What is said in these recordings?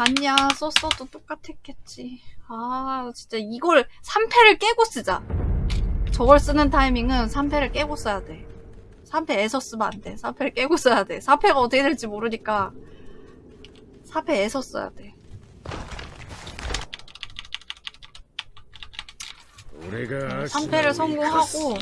아니야 썼어도 똑같았겠지. 아 진짜 이걸 3패를 깨고 쓰자. 저걸 쓰는 타이밍은 3패를 깨고 써야 돼. 3패에서 쓰면 안돼. 3패를 깨고 써야 돼. 4패가 어떻게 될지 모르니까 4패에서 써야 돼. 俺が 3패를 성공하고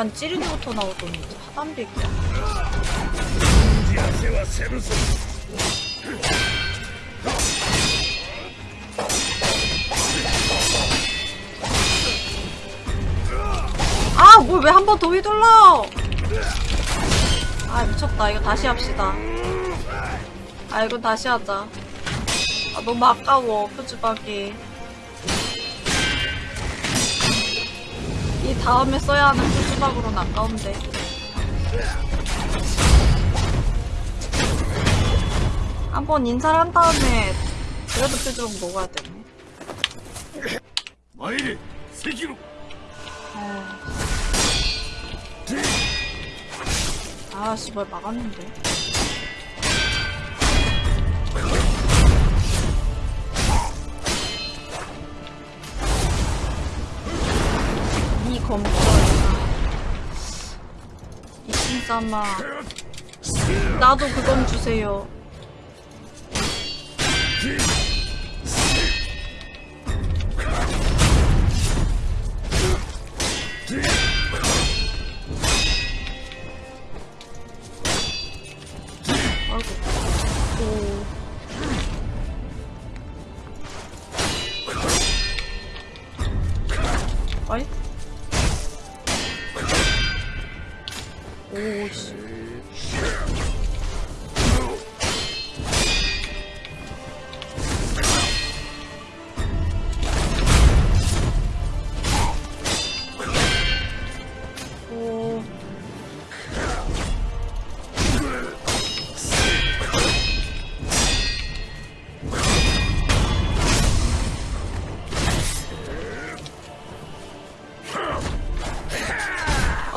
약간 찌르기부터 나오더니 이제 하단도 있고 아! 뭐 뭘왜 한 번 더 휘둘러! 아 미쳤다 이거 다시 합시다 아 이건 다시 하자 아 너무 아까워 표지박이 이 다음에 써야 하는 표지 마지막으로는 아까운데. 한 번 인사를 한 다음에 그래도 그 표정 먹어야 되네. 마이리 세기로. 네. 아, 씨발 막았는데. 이 검. 이신사마. 나도 그건 주세요.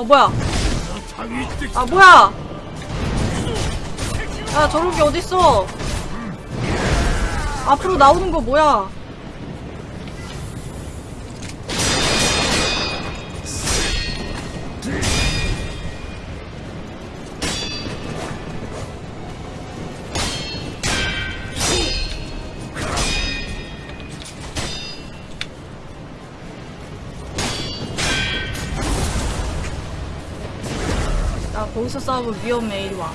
어, 뭐야? 아 뭐야? 야 저런 게 어딨어? 앞으로 나오는 거 뭐야? 나 거기서 싸우면 위험해 이리 와.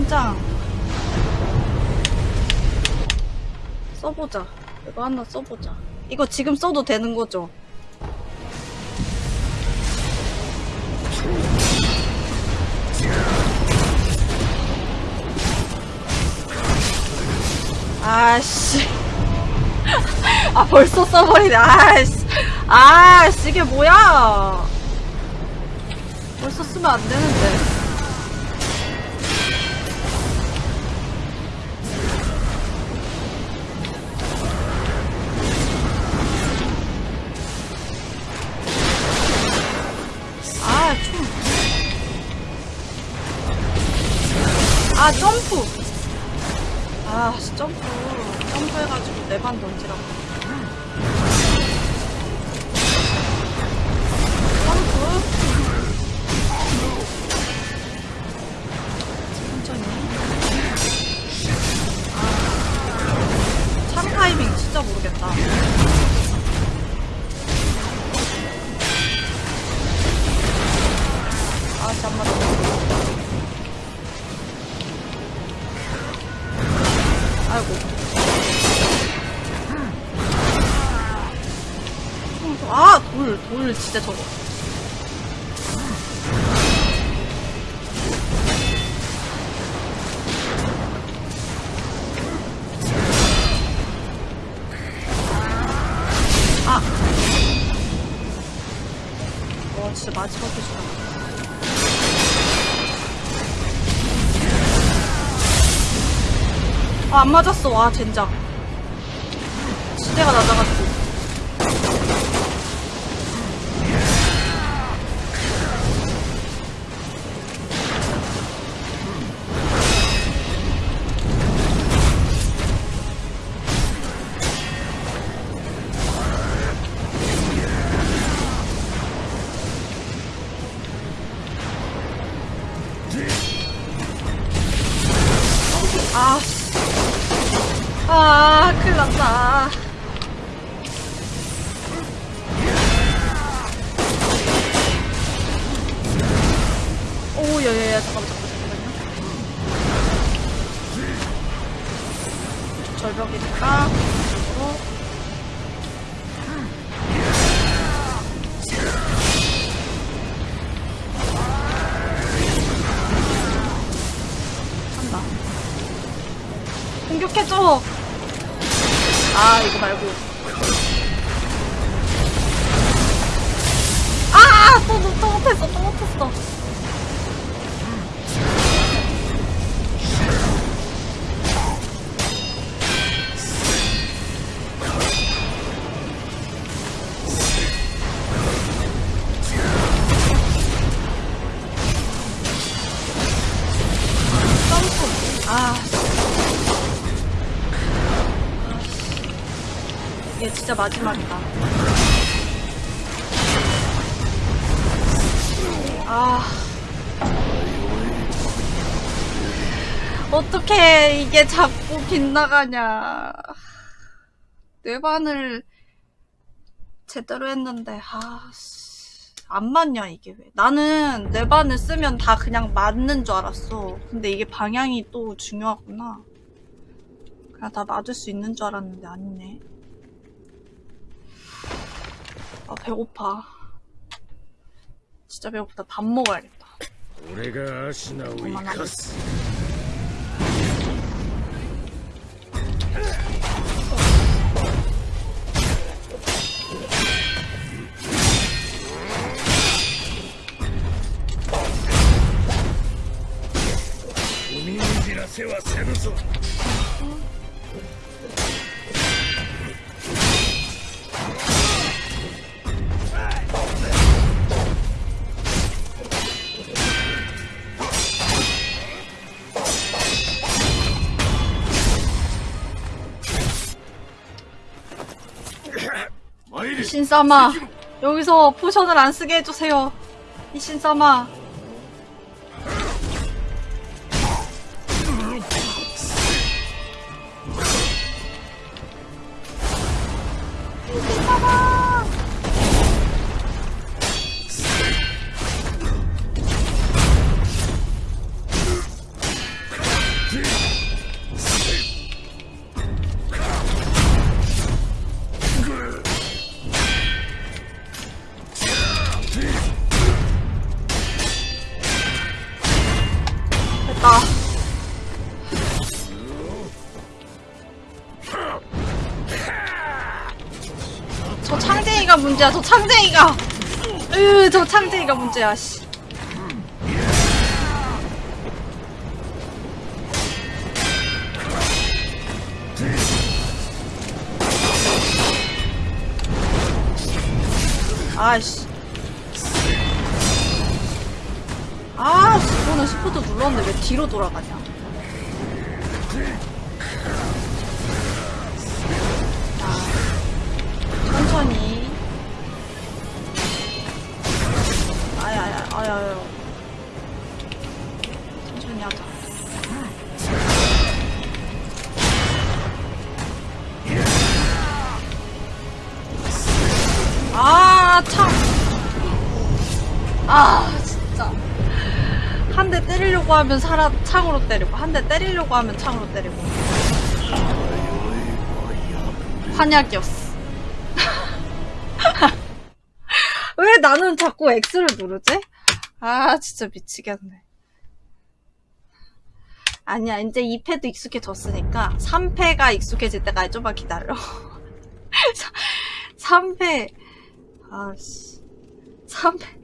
아, 젠장. 써보자. 이거 하나 써보자. 이거 지금 써도 되는 거죠? 아씨. 아, 벌써 써버리네. 아씨. 아씨, 이게 뭐야. 벌써 쓰면 안 되는데. 돌, 진짜 저거. 아. 와, 진짜 마지막 해주다. 아, 안 맞았어. 와, 젠장. 시대가 낮아 진짜 마지막이다. 아. 어떻게 이게 자꾸 빗나가냐. 뇌반을 제대로 했는데, 아, 씨. 안 맞냐, 이게 왜. 나는 뇌반을 쓰면 다 그냥 맞는 줄 알았어. 근데 이게 방향이 또 중요하구나. 그냥 다 맞을 수 있는 줄 알았는데 아니네. 아 배고파. 진짜 배고프다. 밥 먹어야겠다. 우리가 아시나 우이카스 세와 세누소 신사마, 여기서 포션을 안 쓰게 해주세요. 이 신사마. 문제야. 저 창쟁이가. 으저 창쟁이가 문제야 씨. 아이씨. 아 이거는 시프트 눌렀는데 왜 뒤로 돌아가냐 창으로 때리고, 한 대 때리려고 하면 창으로 때리고. 환약이었어. 왜 나는 자꾸 X를 누르지? 아, 진짜 미치겠네. 아니야, 이제 2패도 익숙해졌으니까 3패가 익숙해질 때까지 좀만 기다려. 3패. 아씨. 3패.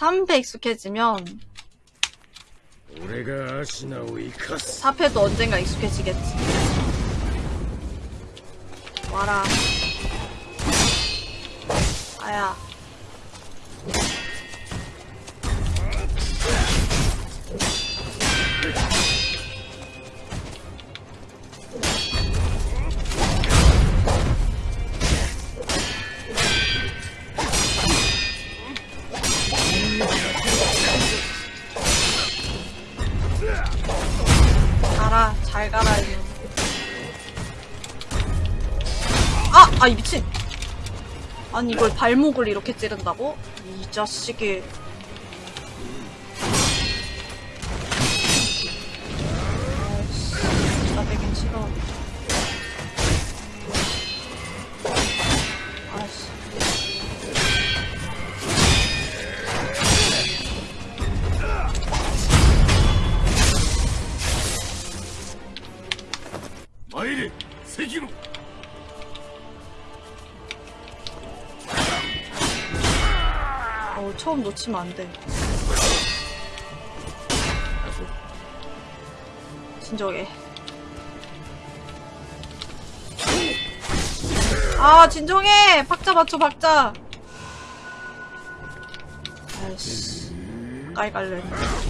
3패 익숙해지면 4패도 언젠가 익숙해지겠지. 와라. 아야. 가라, 잘 가라, 이거. 아! 아, 이 미친! 아니, 이걸 발목을 이렇게 찌른다고? 이 자식이. 처음 놓치면 안 돼. 진정해. 아, 진정해! 박자 맞춰, 박자! 아이씨. 가까이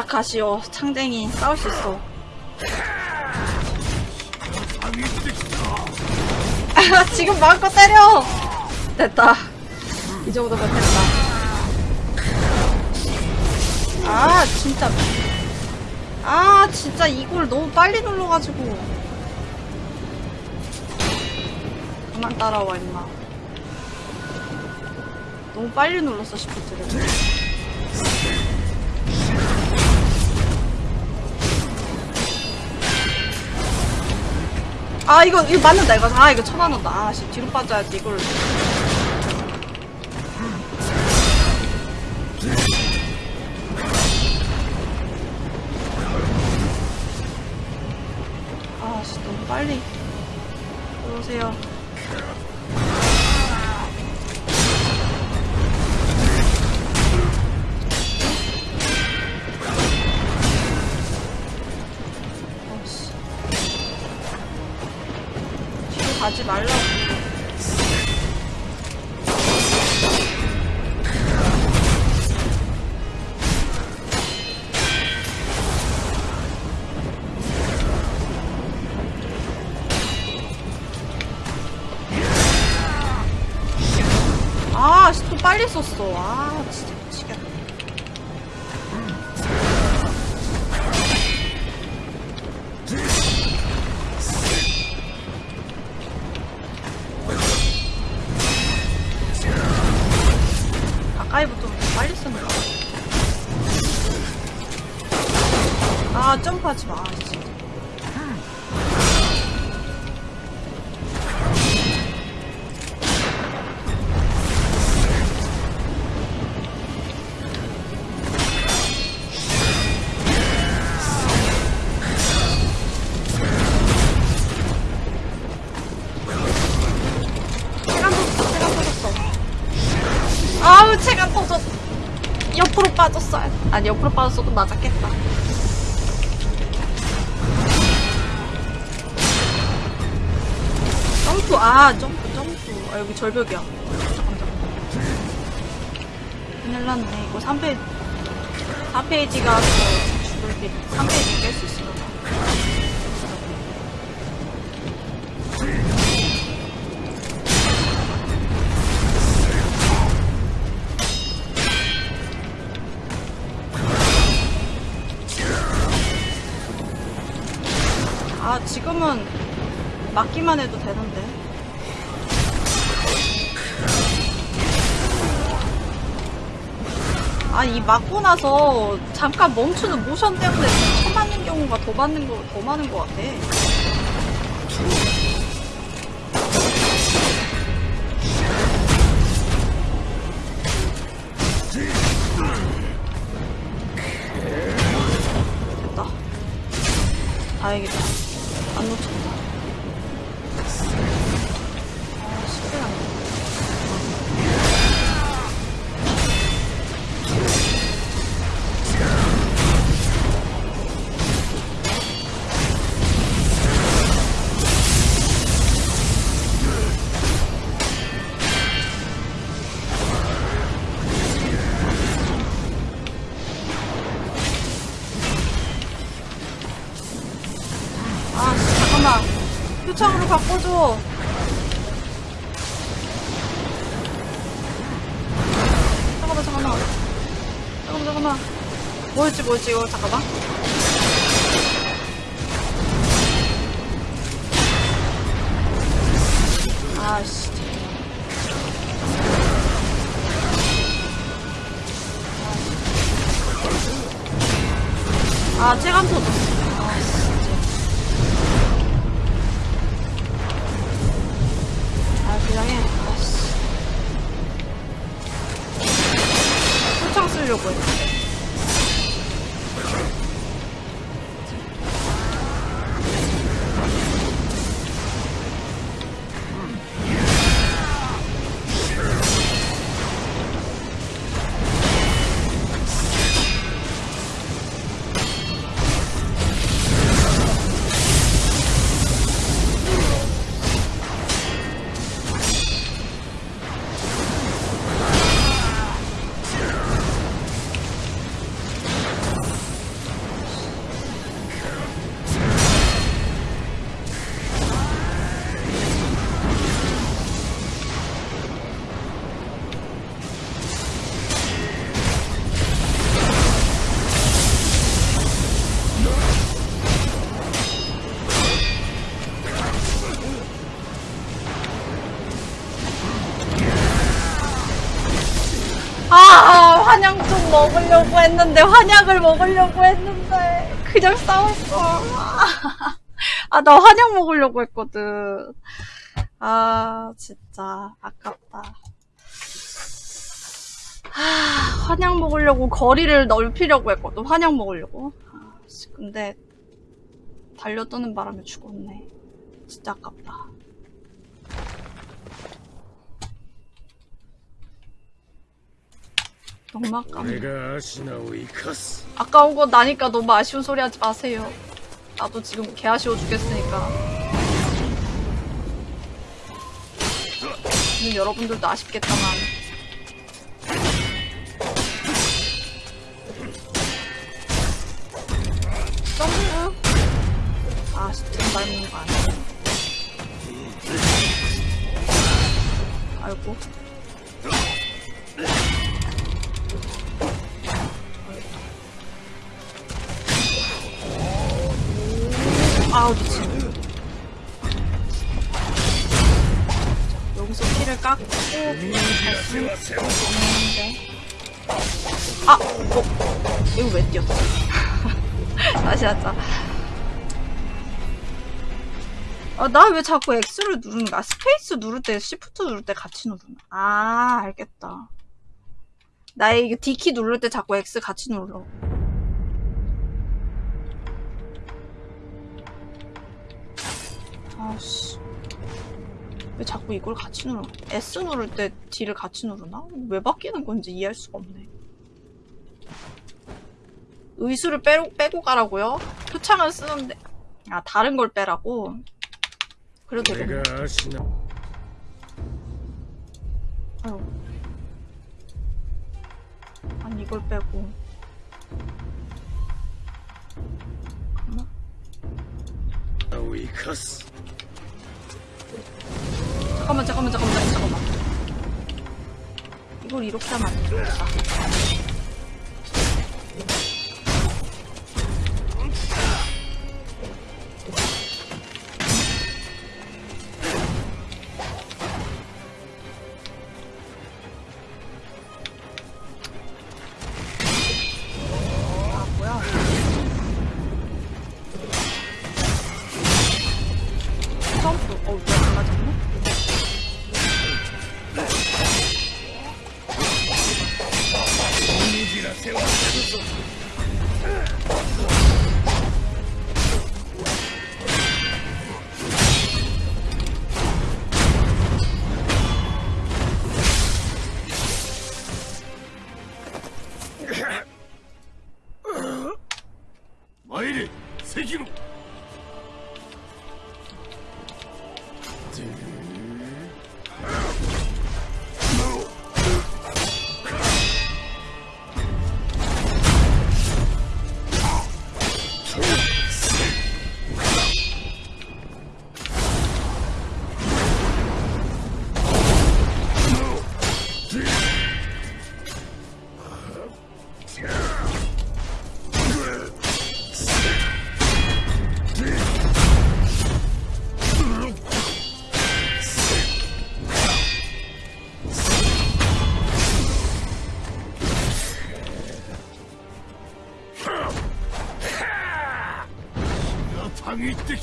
도착하시오. 창댕이 싸울 수 있어. 아, 지금 마음껏 때려! 됐다. 이 정도가 됐다. 아, 진짜. 아, 진짜 이걸 너무 빨리 눌러가지고. 그만 따라와, 임마. 너무 빨리 눌렀어, 시프트를. 아 이거 이거 맞는다. 이거 아 이거 쳐맞는다. 아씨 뒤로 빠져야지 이걸 아니, 옆으로 빠졌어도 맞았겠다. 점프, 아, 점프, 점프. 아, 여기 절벽이야. 잠깐, 잠깐. 큰일 났네. 이거 3페이지, 4페이지가 죽을 길, 3페이지 깰수 봐. 맞기만 해도 되는데. 아, 이 맞고 나서 잠깐 멈추는 모션 때문에 쳐맞는 경우가 더 많은 거, 더 많은 것 같아. 50大阪 했는데, 환약을 먹으려고 했는데, 그냥 싸웠어. 아, 나 환약 먹으려고 했거든. 아, 진짜, 아깝다. 아, 환약 먹으려고 거리를 넓히려고 했거든, 환약 먹으려고. 아, 씨, 근데, 달려드는 바람에 죽었네. 진짜 아깝다. 경막감 내가 아까워. 아까운 거 나니까 너무 아쉬운 소리 하지 마세요. 나도 지금 개 아쉬워 죽겠으니까. 음, 여러분들도 아쉽겠다만. 점프 아 진짜 밟는 거 아니야? 아이고. 아우 미친 여기서 피를 깎고 갈수 있는데 아! 어? 이거 왜 뛰었어? 다시 하자 아, 나 왜 자꾸 X를 누르는가? 스페이스 누를 때, 시프트 누를 때 같이 누르나? 아, 알겠다. 나 이거 D키 누를 때 자꾸 X 같이 눌러. 아씨 왜 자꾸 이걸 같이 누르 S 누를 때 D를 같이 누르나? 왜 바뀌는 건지 이해할 수가 없네 의수를 빼고, 빼고 가라고요? 표창을 쓰는데 아 다른 걸 빼라고? 그래도 되겠네 아유 아니 이걸 빼고 잠깐만, 잠깐만, 잠깐만, 잠깐만. 이걸 이렇게 하면 안 되겠다. 関野にって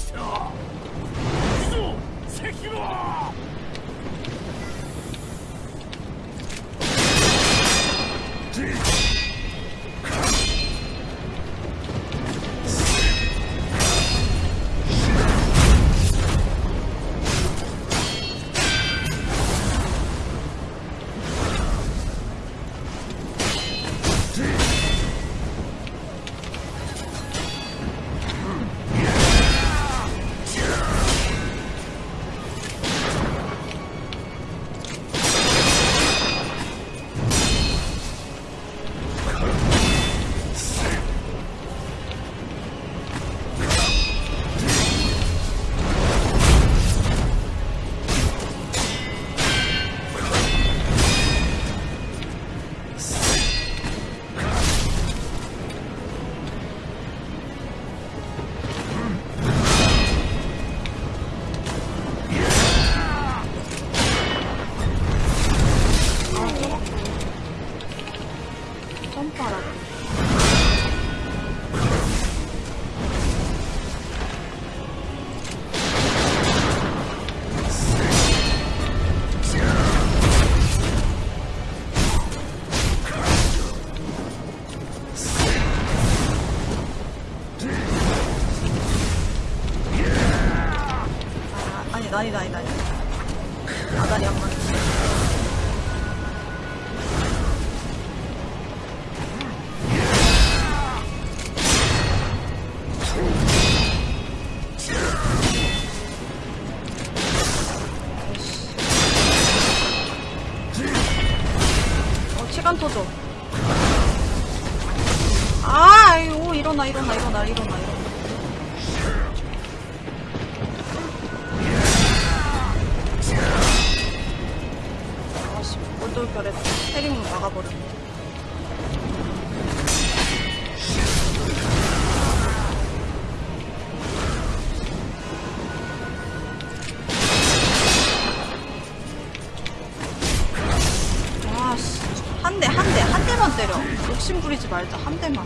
대만.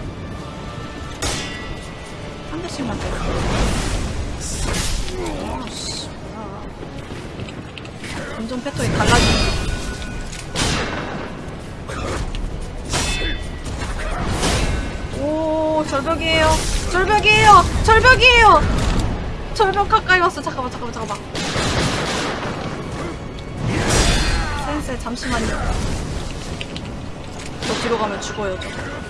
한 대씩만 때려. 아씨. 감정 패턴이 달라지는 오, 절벽이에요. 절벽이에요. 절벽이에요. 절벽 가까이 왔어. 잠깐만, 잠깐만, 잠깐만. 센세, 잠시만요. 저 뒤로 가면 죽어요, 저.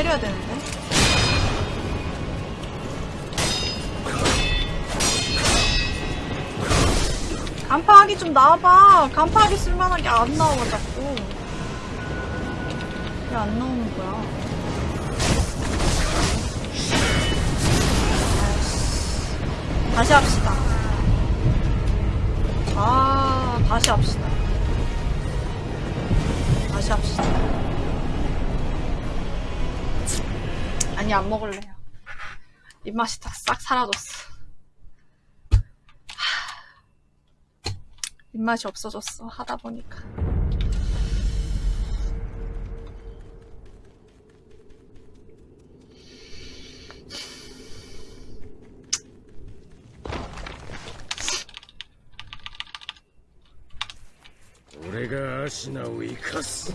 때려야 되는데. 간파하기 좀 나와봐. 간파하기 쓸만한 게 안 나와, 자꾸. 왜 안 나오는 거야? 다시 합시다. 아, 다시 합시다. 다시 합시다. 아니 안 먹을래요. 입맛이 다 싹 사라졌어. 입맛이 없어졌어 하다 보니까. 내가 아시나우이 카스.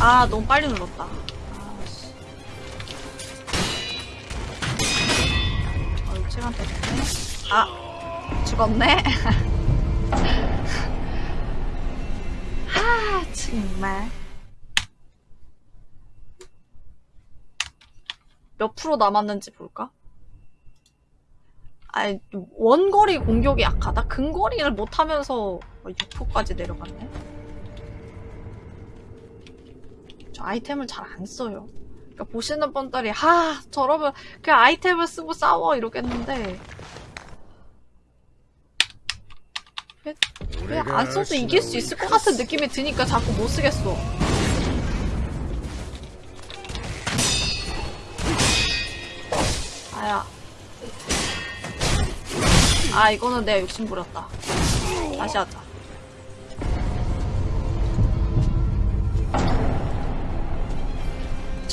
아, 너무 빨리 눌렀다. 아, 씨. 어, 일찌감 때문에. 아, 죽었네. 아, 정말. 몇 프로 남았는지 볼까? 아니, 원거리 공격이 약하다? 근거리를 못하면서 6%까지 내려갔네? 저 아이템을 잘 안 써요. 그러니까 보시는 분들이 하 저러면 그냥 아이템을 쓰고 싸워 이러겠는데 왜안 써도 이길 수 있을 것 같은 느낌이 드니까 자꾸 못 쓰겠어. 아야. 아 이거는 내가 욕심 부렸다. 다시 하자.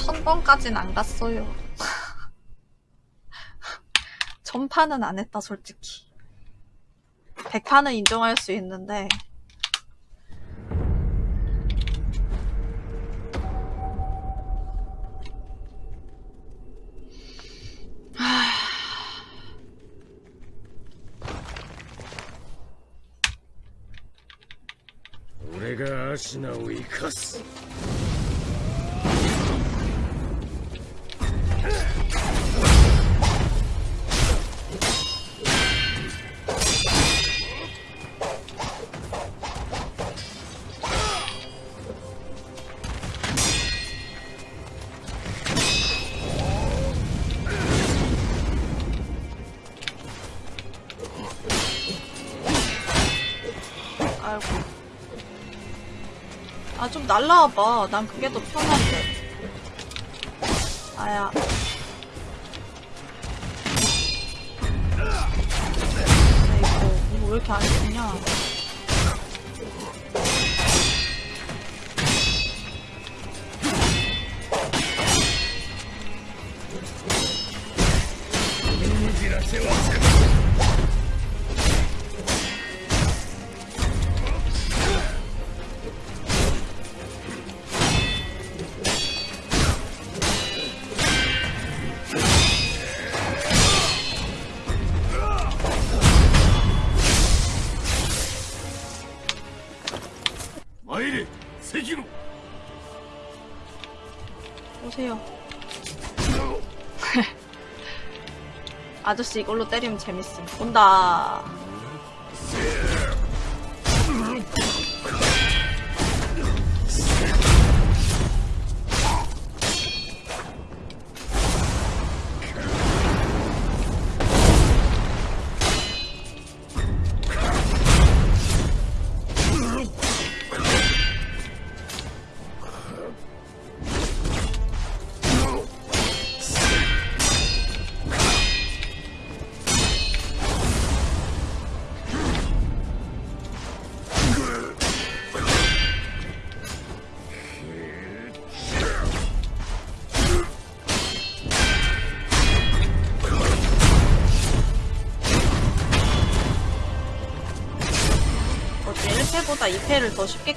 천번까진 안 갔어요. 전파는 안 했다, 솔직히. 백판은 인정할 수 있는데 내가 아시나우이 카스 좀 날라와봐. 난 그게 더 편한데. 아야. 아이고, 이거 왜 이렇게 안 죽냐? 아저씨 이걸로 때리면 재밌음. 온다. 더 쉽게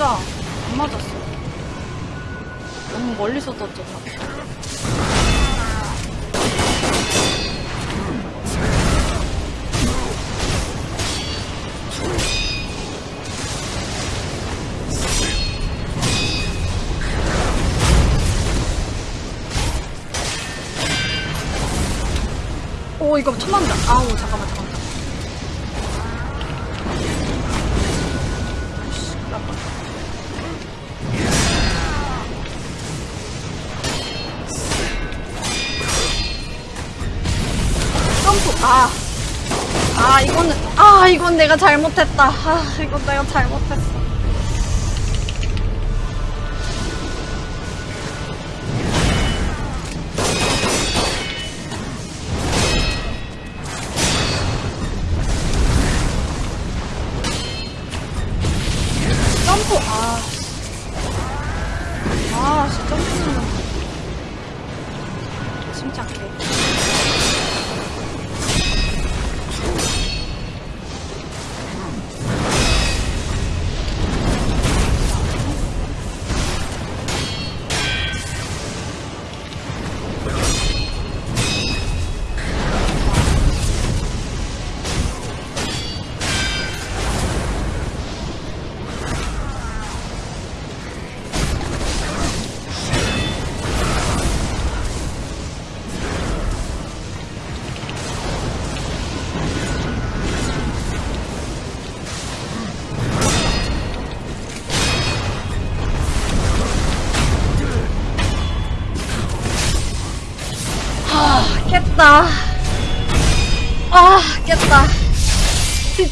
진짜 안 맞았어. 너무 멀리서 떴죠, 다. 내가 잘못했다. 아, 이거 내가 잘못했어.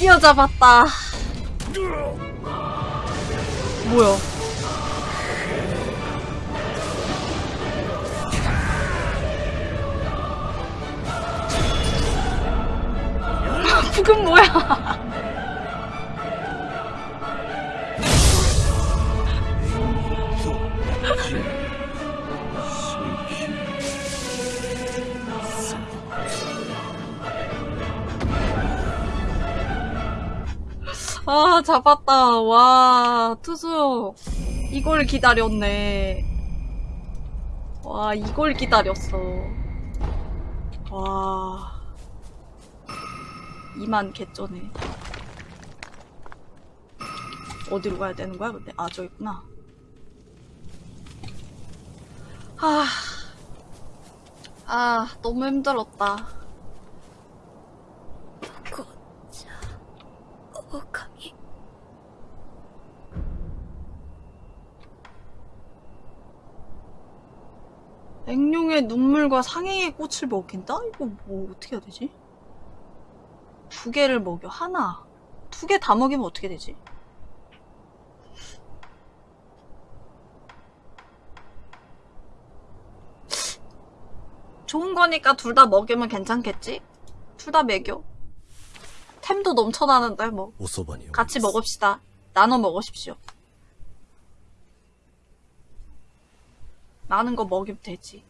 여자 봤다. 뭐야? 기다렸네. 와, 이걸 기다렸어. 와. 이만 개쩌네. 어디로 가야 되는 거야, 근데? 아, 저 있구나. 아. 아, 너무 힘들었다. 사람의 눈물과 상행의 꽃을 먹인다? 이거 뭐 어떻게 해야 되지? 두 개를 먹여 하나 두 개 다 먹이면 어떻게 되지? 좋은 거니까 둘 다 먹이면 괜찮겠지? 둘 다 먹여 템도 넘쳐나는데 뭐 같이 먹읍시다 나눠 먹으십시오 나는 거 먹이면 되지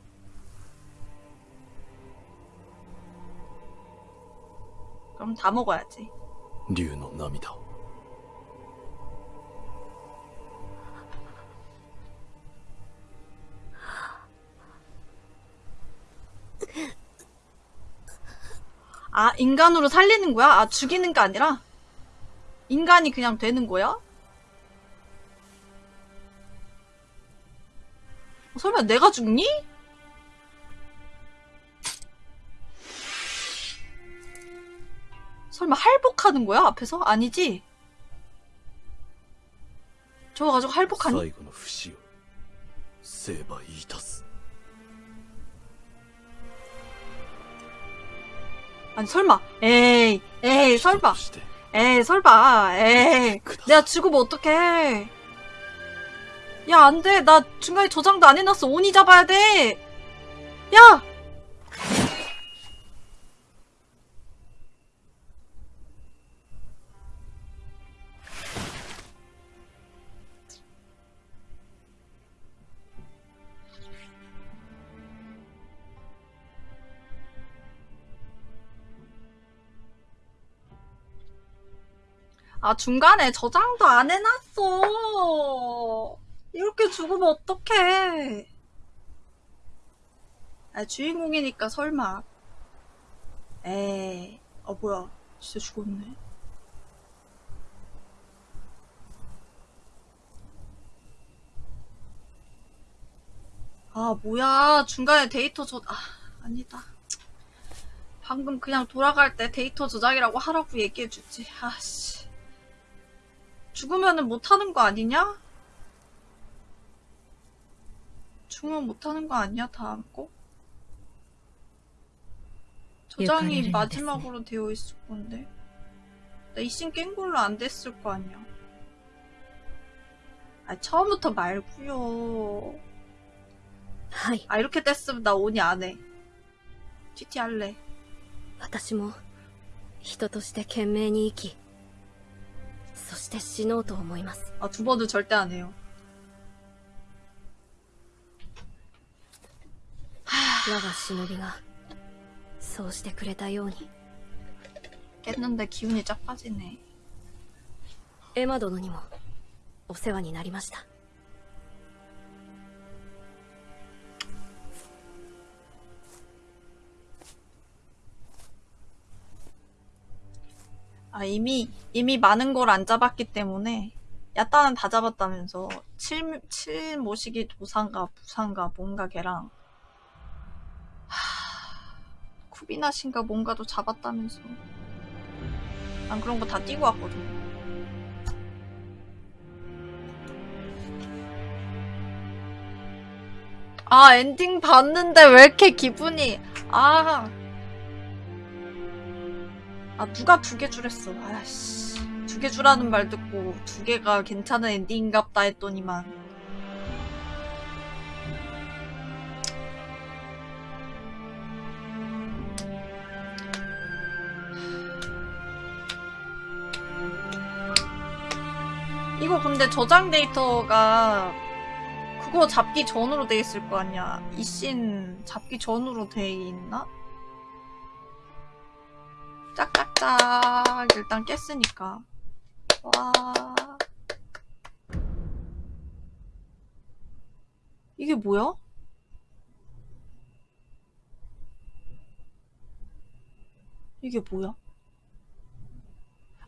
그럼 다 먹어야지. 류의 남이다. 아, 인간으로 살리는 거야? 아, 죽이는 게 아니라? 인간이 그냥 되는 거야? 설마 내가 죽니? 설마 할복하는 거야? 앞에서? 아니지? 저거 가지고 할복하니? 아니 설마. 에이 에이 설마. 에이 설마. 에이. 내가 죽으면 어떡해? 야 안돼. 나 중간에 저장도 안 해놨어. 온이 잡아야 돼야! 아, 중간에 저장도 안 해놨어. 이렇게 죽으면 어떡해. 아, 주인공이니까 설마. 에이, 어, 뭐야. 진짜 죽었네. 아, 뭐야. 중간에 데이터 저, 아, 아니다. 방금 그냥 돌아갈 때 데이터 저장이라고 하라고 얘기해주지. 아씨. 죽으면은 못하는 거 아니냐? 죽으면 못하는 거 아니야, 다음 거? 저장이 유카리를 마지막으로 되어 있을 건데. 나 이신 깬 걸로 안 됐을 거 아니야. 아, 처음부터 말고요. はい。 아, 이렇게 됐으면 나 오니 안 해. GT 할래. 私も、人として懸命に生き、 そして死のうと思います。 아, 두 번은 절대 안 해요. 我が忍びが、そうしてくれたように、 깼는데 기운이 쫙 빠지네. エマ殿にも、お世話になりました。 아, 이미, 이미 많은 걸 안 잡았기 때문에, 야따는 다 잡았다면서, 칠, 칠 모시기 도상가, 부상가, 뭔가 걔랑, 하, 쿠비나신가 뭔가도 잡았다면서. 난 그런 거 다 띄고 왔거든. 아, 엔딩 봤는데 왜 이렇게 기분이, 아. 아 누가 두 개 주랬어? 아씨. 두 개 주라는 말 듣고 두 개가 괜찮은 엔딩인갑다 했더니만. 이거 근데 저장 데이터가 그거 잡기 전으로 돼 있을 거 아니야? 이씬 잡기 전으로 돼 있나? 짝짝짝 일단 깼으니까 와 이게 뭐야? 이게 뭐야?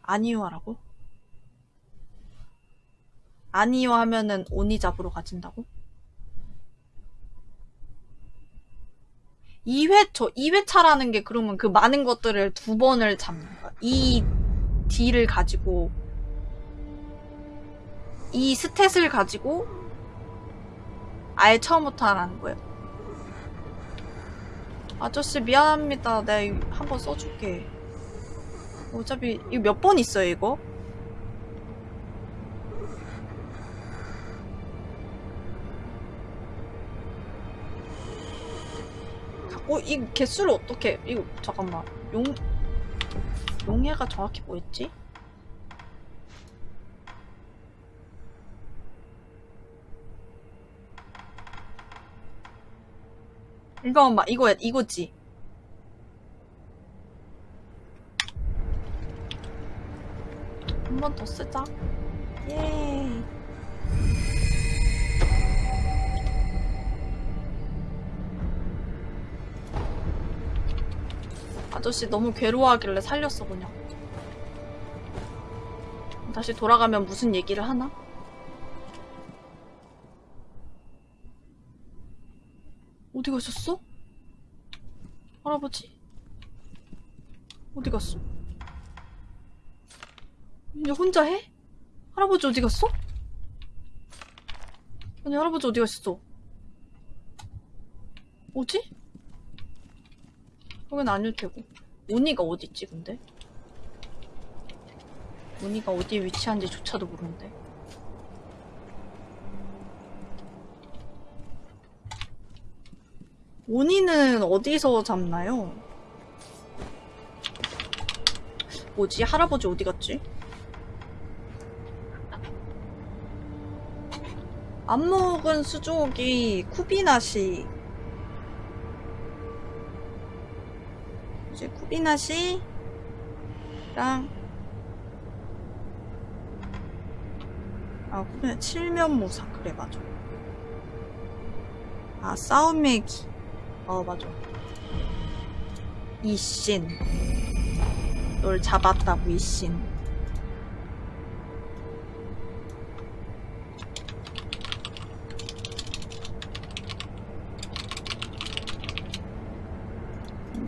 아니요 하라고? 아니요 하면은 오니 잡으러 가진다고? 2회, 저 2회차라는 게 그러면 그 많은 것들을 두 번을 잡는 거야. 이 딜을 가지고, 이 스탯을 가지고, 아예 처음부터 하라는 거예요. 아저씨 미안합니다. 내가 한번 써줄게. 어차피 이거 몇 번 있어요 이거? 어, 이 개수를 어떻게, 이거, 잠깐만. 용, 용해가 정확히 뭐였지? 이거, 막, 이거, 이거지. 한 번 더 쓰자. 예. 아저씨 너무 괴로워하길래 살렸어 그냥. 다시 돌아가면 무슨 얘기를 하나? 어디 가셨어? 할아버지? 어디 갔어? 이제 혼자 해? 할아버지 어디 갔어? 아니 할아버지 어디 가셨어? 뭐지? 여긴 아닐 테고 오니가 어딨지 근데? 오니가 어디에 위치한지 조차도 모르는데 오니는 어디서 잡나요? 뭐지? 할아버지 어디 갔지? 안목은 수족이 쿠비나시 쿠비나시랑 아 쿠비나 칠면무사 그래 맞아. 아 싸움매기. 어 맞아. 이신. 널 잡았다고 이신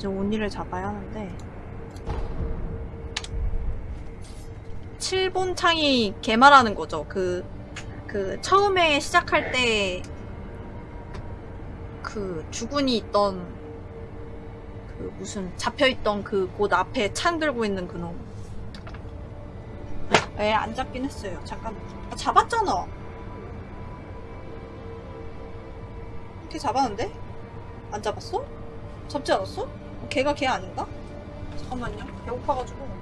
이제 온니를 잡아야 하는데 7본 창이 개말하는 거죠. 그, 그, 처음에 시작할 때, 그, 주군이 있던, 그, 무슨, 잡혀있던 그 곳 앞에 창 들고 있는 그 놈. 에, 안 잡긴 했어요. 잠깐. 아, 잡았잖아. 이렇게 잡았는데? 안 잡았어? 잡지 않았어? 걔가 걔 아닌가? 잠깐만요. 배고파가지고.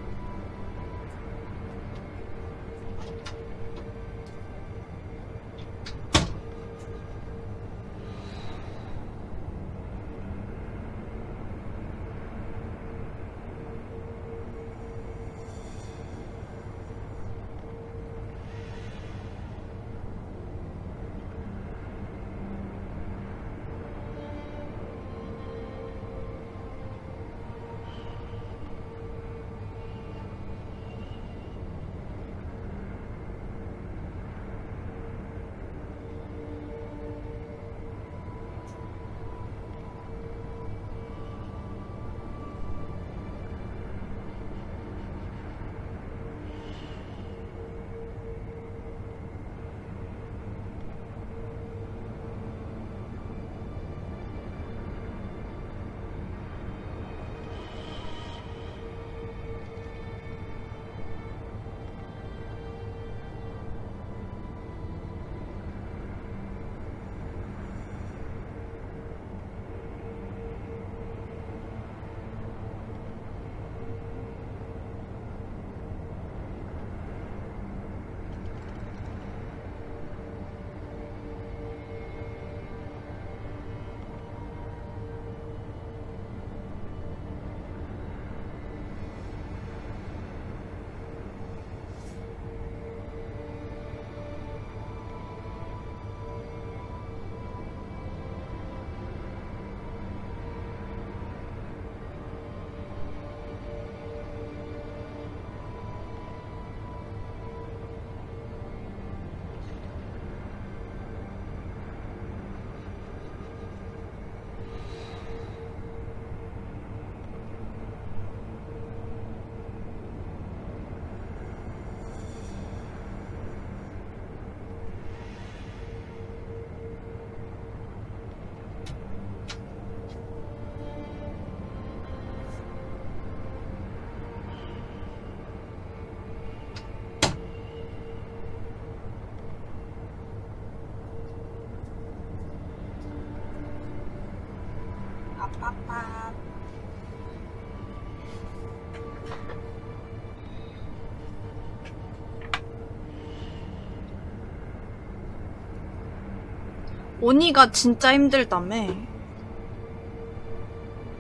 오니가 진짜 힘들다며.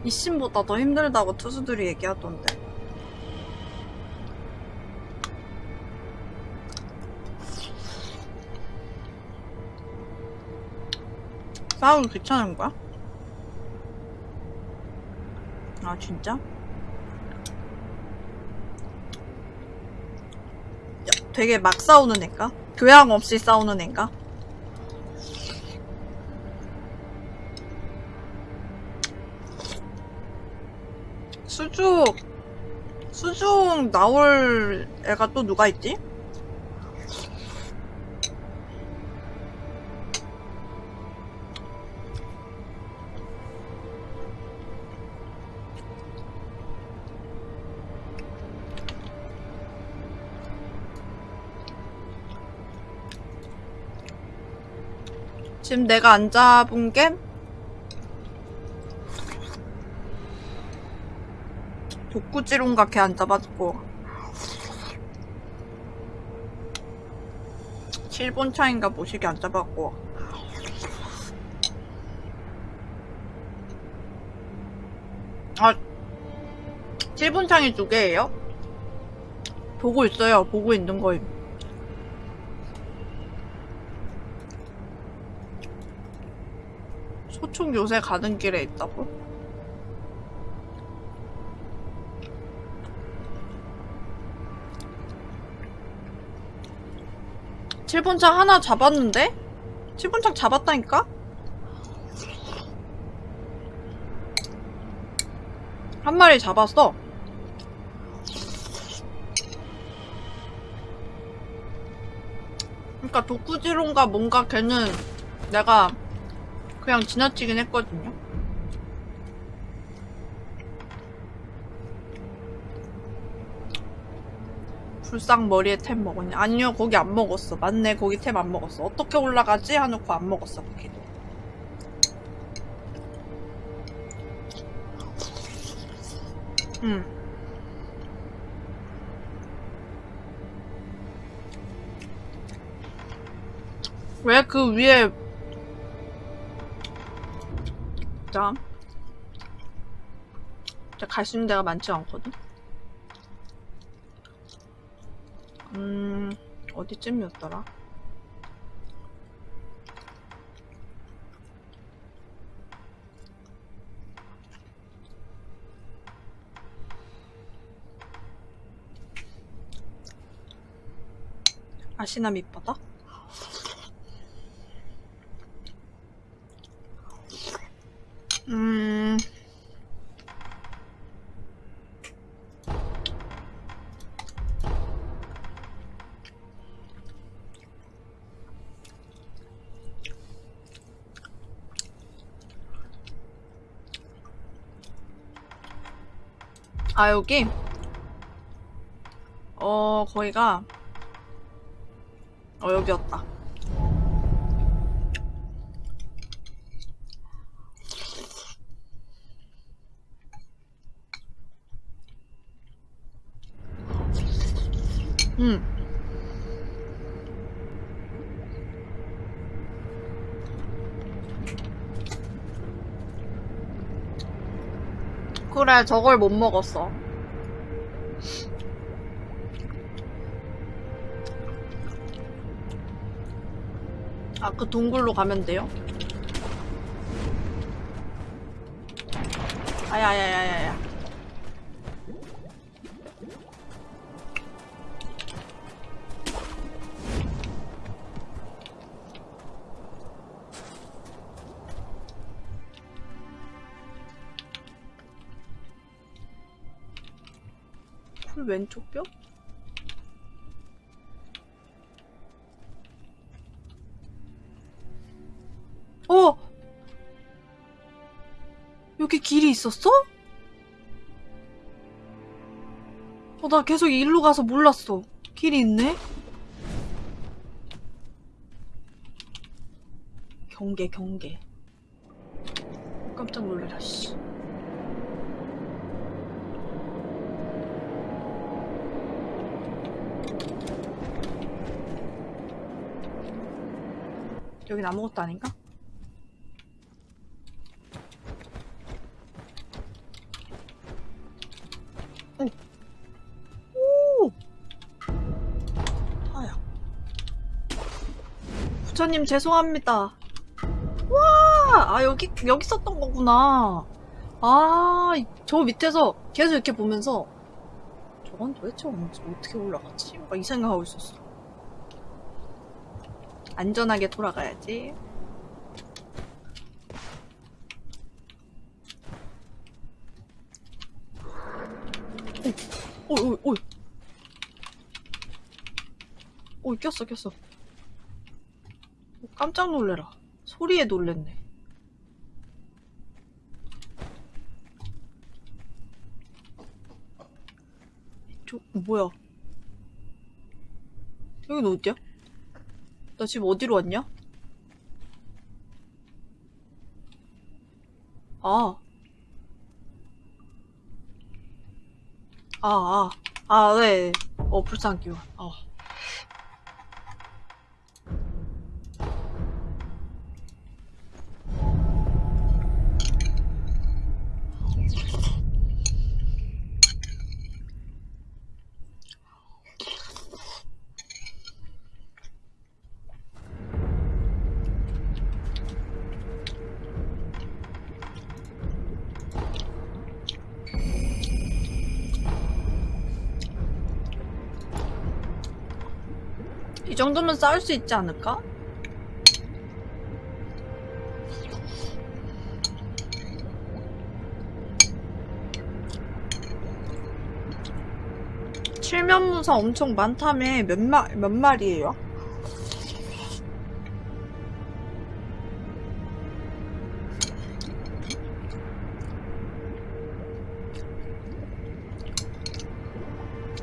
이신보다 더 힘들다고 투수들이 얘기하던데. 싸우기 귀찮은 거야? 아 진짜? 야, 되게 막 싸우는 애가? 교양 없이 싸우는 애가? 수중 수중 나올 애가 또 누가 있지? 지금 내가 안 잡은 게 독구지롱가 걔안 잡았고 7번 차인가 모시게 안 잡았고 아 7번 창이 두 개예요? 보고 있어요 보고 있는 거임 소총 요새 가는 길에 있다고? 칠번창 하나 잡았는데? 칠번창 잡았다니까? 한 마리 잡았어. 그러니까 독구지론가 뭔가 걔는 내가 그냥 지나치긴 했거든요. 불쌍 머리에 템 먹었냐? 아니요, 거기 안 먹었어. 맞네, 거기 템 안 먹었어. 어떻게 올라가지? 하놓고 안 먹었어, 거기도. 응. 왜그 위에 자, 갈 수 있는 데가 많지 않거든. 음, 어디쯤이었더라? 아시나 밑바닥? 아, 여기? 어, 거기가, 어, 여기였다. 응. 그래, 저걸 못 먹었어. 아, 그 동굴로 가면 돼요? 아야야야야야. 왼쪽 뼈? 어! 여기 길이 있었어? 어, 나 계속 일로 가서 몰랐어. 길이 있네? 경계, 경계. 깜짝 놀래라, 씨. 여긴 아무것도 아닌가? 부처님 죄송합니다. 와! 아, 여기, 여기 썼던 거구나. 아, 저 밑에서 계속 이렇게 보면서 저건 도대체 어떻게 올라갔지? 막 이 생각하고 있었어. 안전하게 돌아가야지. 오, 오, 오, 오. 오, 꼈어, 꼈어. 오, 깜짝 놀래라. 소리에 놀랬네. 저, 뭐야. 여긴 어디야? 나 지금 어디로 왔냐? 아. 아, 아. 아, 네. 어, 불쌍 기워. 아. 싸울 수 있지 않을까? 칠면무사 엄청 많다며 몇, 마, 몇 마리예요?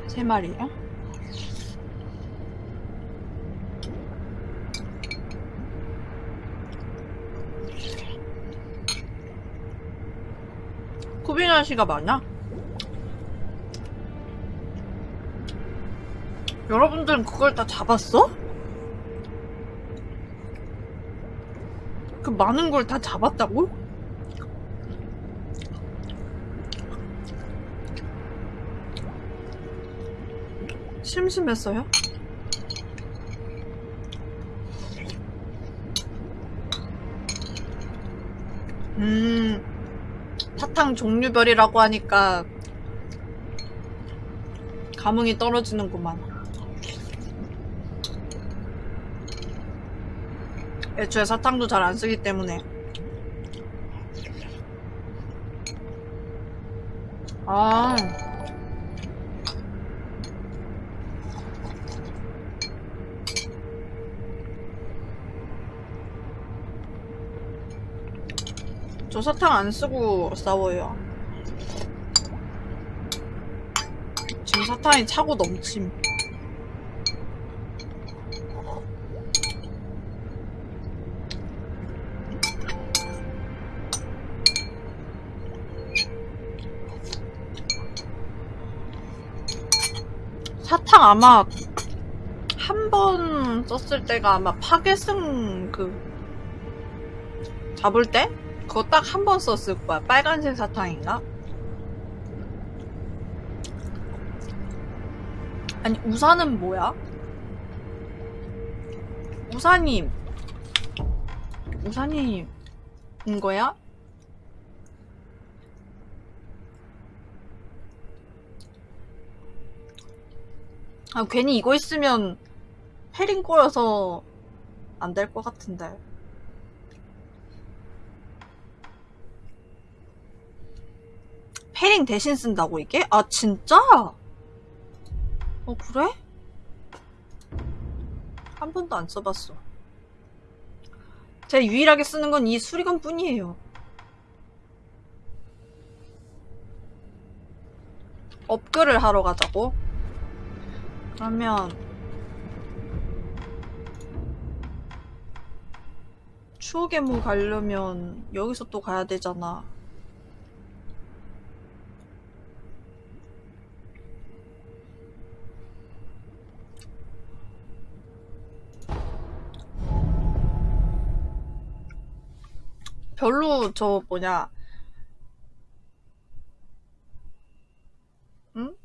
세 마리요? 쿠비나 씨가 많아? 여러분들은 그걸 다 잡았어? 그 많은 걸 다 잡았다고? 심심했어요? 음, 사탕 종류별이라고 하니까 감흥이 떨어지는구만. 애초에 사탕도 잘 안 쓰기 때문에. 아. 저 사탕 안 쓰고 싸워요. 지금 사탕이 차고 넘침. 사탕 아마 한 번 썼을 때가 아마 파괴승 그 잡을 때? 그거 딱 한 번 썼을 거야. 빨간색 사탕인가? 아니, 우산은 뭐야? 우산이, 우산이, 인 거야? 아, 괜히 이거 있으면 패링 꼬여서 안 될 것 같은데. 패링 대신 쓴다고 이게? 아 진짜? 어 그래? 한 번도 안 써봤어 제가 유일하게 쓰는 건 이 수리건 뿐이에요 업글을 하러 가자고? 그러면 추억의 무 가려면 여기서 또 가야 되잖아 별로 저 뭐냐 응?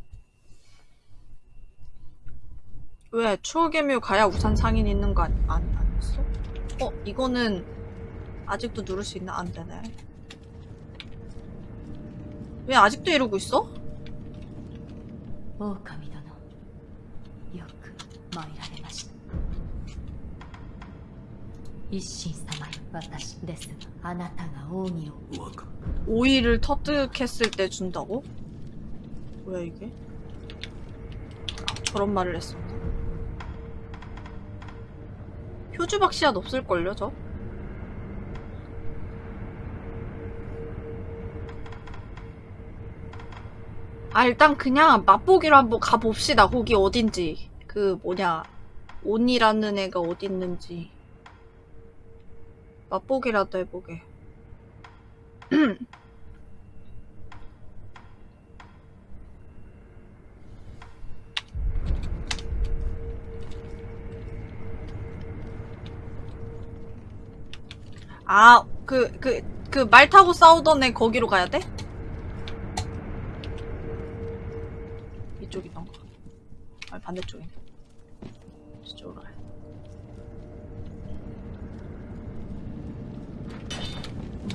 왜 추억의 묘 가야 우산 상인 있는 거 아니, 아니, 아니었어? 어 이거는 아직도 누를 수 있나? 안 되네 왜 아직도 이러고 있어? 狼殿よく参られました一心様よ 私ですがあなたが扇を若 오이를 터득했을 때 준다고? 뭐야 이게? 아, 저런 말을 했었나? 표주박 씨앗 없을걸요 저? 아 일단 그냥 맛보기로 한번 가봅시다 거기 어딘지 그 뭐냐 온이라는 애가 어디 있는지 맛보기라도 해보게 아, 그, 그, 그 말 타고 싸우던 애 거기로 가야 돼? 이쪽이던가. 아니, 반대쪽이네.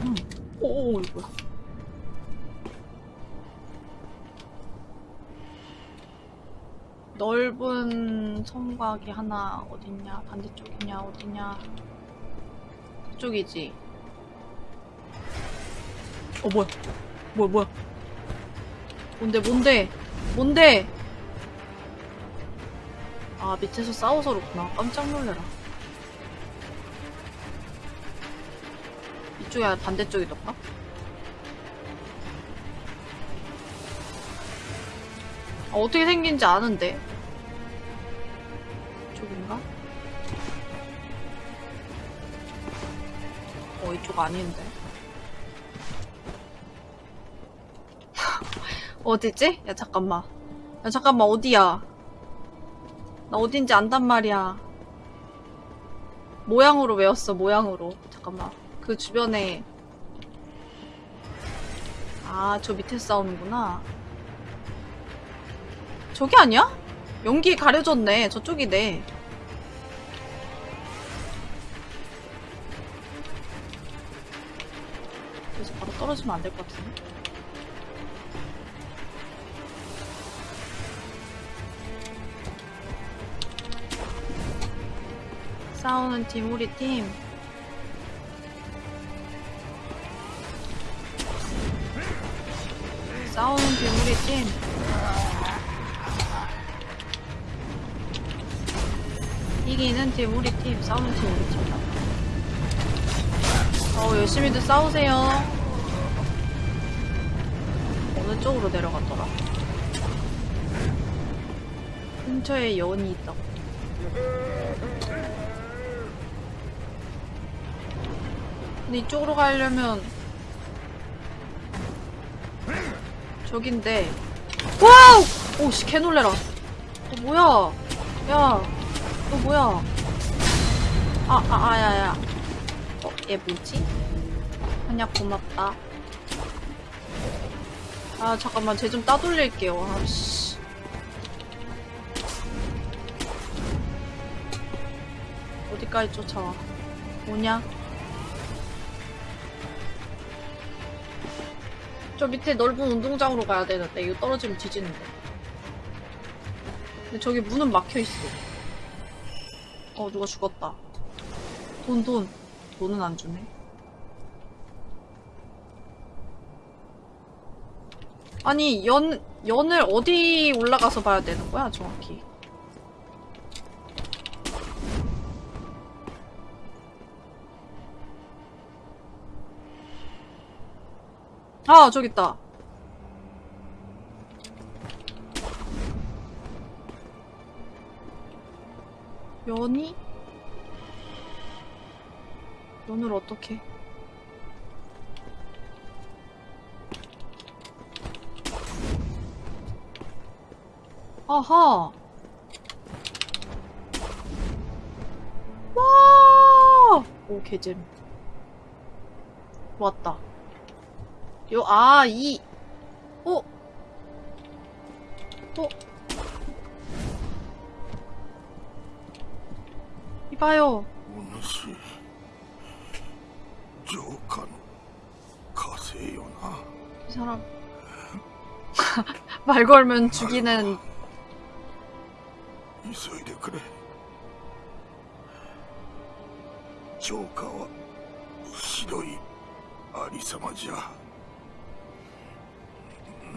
음. 오, 이거 뭐야. 넓은 성곽이 하나 어딨냐? 반대쪽이냐? 어디냐? 저쪽이지. 어 뭐야? 뭐야 뭐야? 뭔데 뭔데? 뭔데? 아 밑에서 싸워서 그렇구나. 깜짝 놀래라. 이쪽이 아니라 반대쪽이던가? 아, 어떻게 생긴지 아는데. 이쪽인가? 어, 이쪽 아닌데. 어디지? 야, 잠깐만. 야, 잠깐만, 어디야? 나 어딘지 안단 말이야. 모양으로 외웠어, 모양으로. 잠깐만. 그 주변에. 아, 저 밑에 싸우는구나. 저기 아니야? 연기 가려졌네. 저쪽이네. 그래서 바로 떨어지면 안 될 것 같은데. 싸우는 팀, 우리 팀. 싸우는 팀, 우리 팀. 이기는 팀, 우리 팀. 싸우는 팀, 우리 팀. 어, 열심히들 싸우세요. 어느 쪽으로 내려갔더라? 근처에 여원이 있다고. 근데 이쪽으로 가려면 저긴데. 와우! 오씨 개놀래라. 어 뭐야? 야너 뭐야? 아 아 아 야야. 어 얘 뭐지? 한약 고맙다. 아 잠깐만 쟤 좀 따돌릴게요. 아씨. 어디까지 쫓아와? 뭐냐? 저 밑에 넓은 운동장으로 가야 되는데 이거 떨어지면 뒤지는데. 근데 저기 문은 막혀있어. 어 누가 죽었다. 돈 돈. 돈은 안 주네. 아니 연 연을 어디 올라가서 봐야 되는 거야 정확히 아 저기 있다 연이? 연을 어떻게 아하 와! 오 개잼 왔다. 요, 아, 이. 어? 어? 이봐요. 오늘씨, 조카노, 가세요나. 이 사람. 말 걸면 죽이는. 이소이데 그래. 조카와, 시도이, 아리사마지야.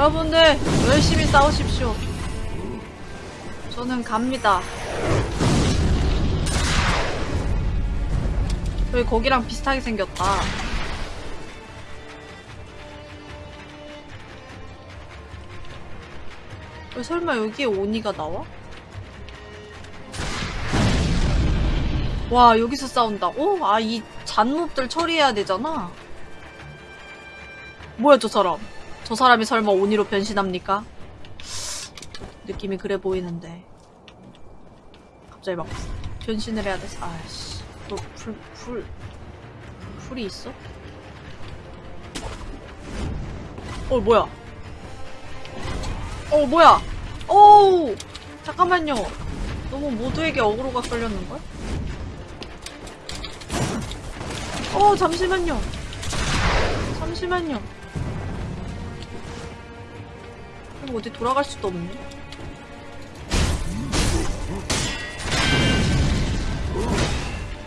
여러분들, 열심히 싸우십시오. 저는 갑니다. 여기 거기랑 비슷하게 생겼다. 왜 설마 여기에 오니가 나와? 와 여기서 싸운다고? 아 이 잔몹들 처리해야 되잖아. 뭐야 저 사람? 저 사람이 설마 오니로 변신합니까? 느낌이 그래 보이는데 갑자기 막 변신을 해야 돼서 아씨 너 불, 불, 불이 있어? 어, 뭐야? 어, 뭐야? 어우! 잠깐만요. 너무 모두에게 어그로가 끌렸는걸? 어, 잠시만요. 잠시만요. 이거 어디 돌아갈 수도 없네.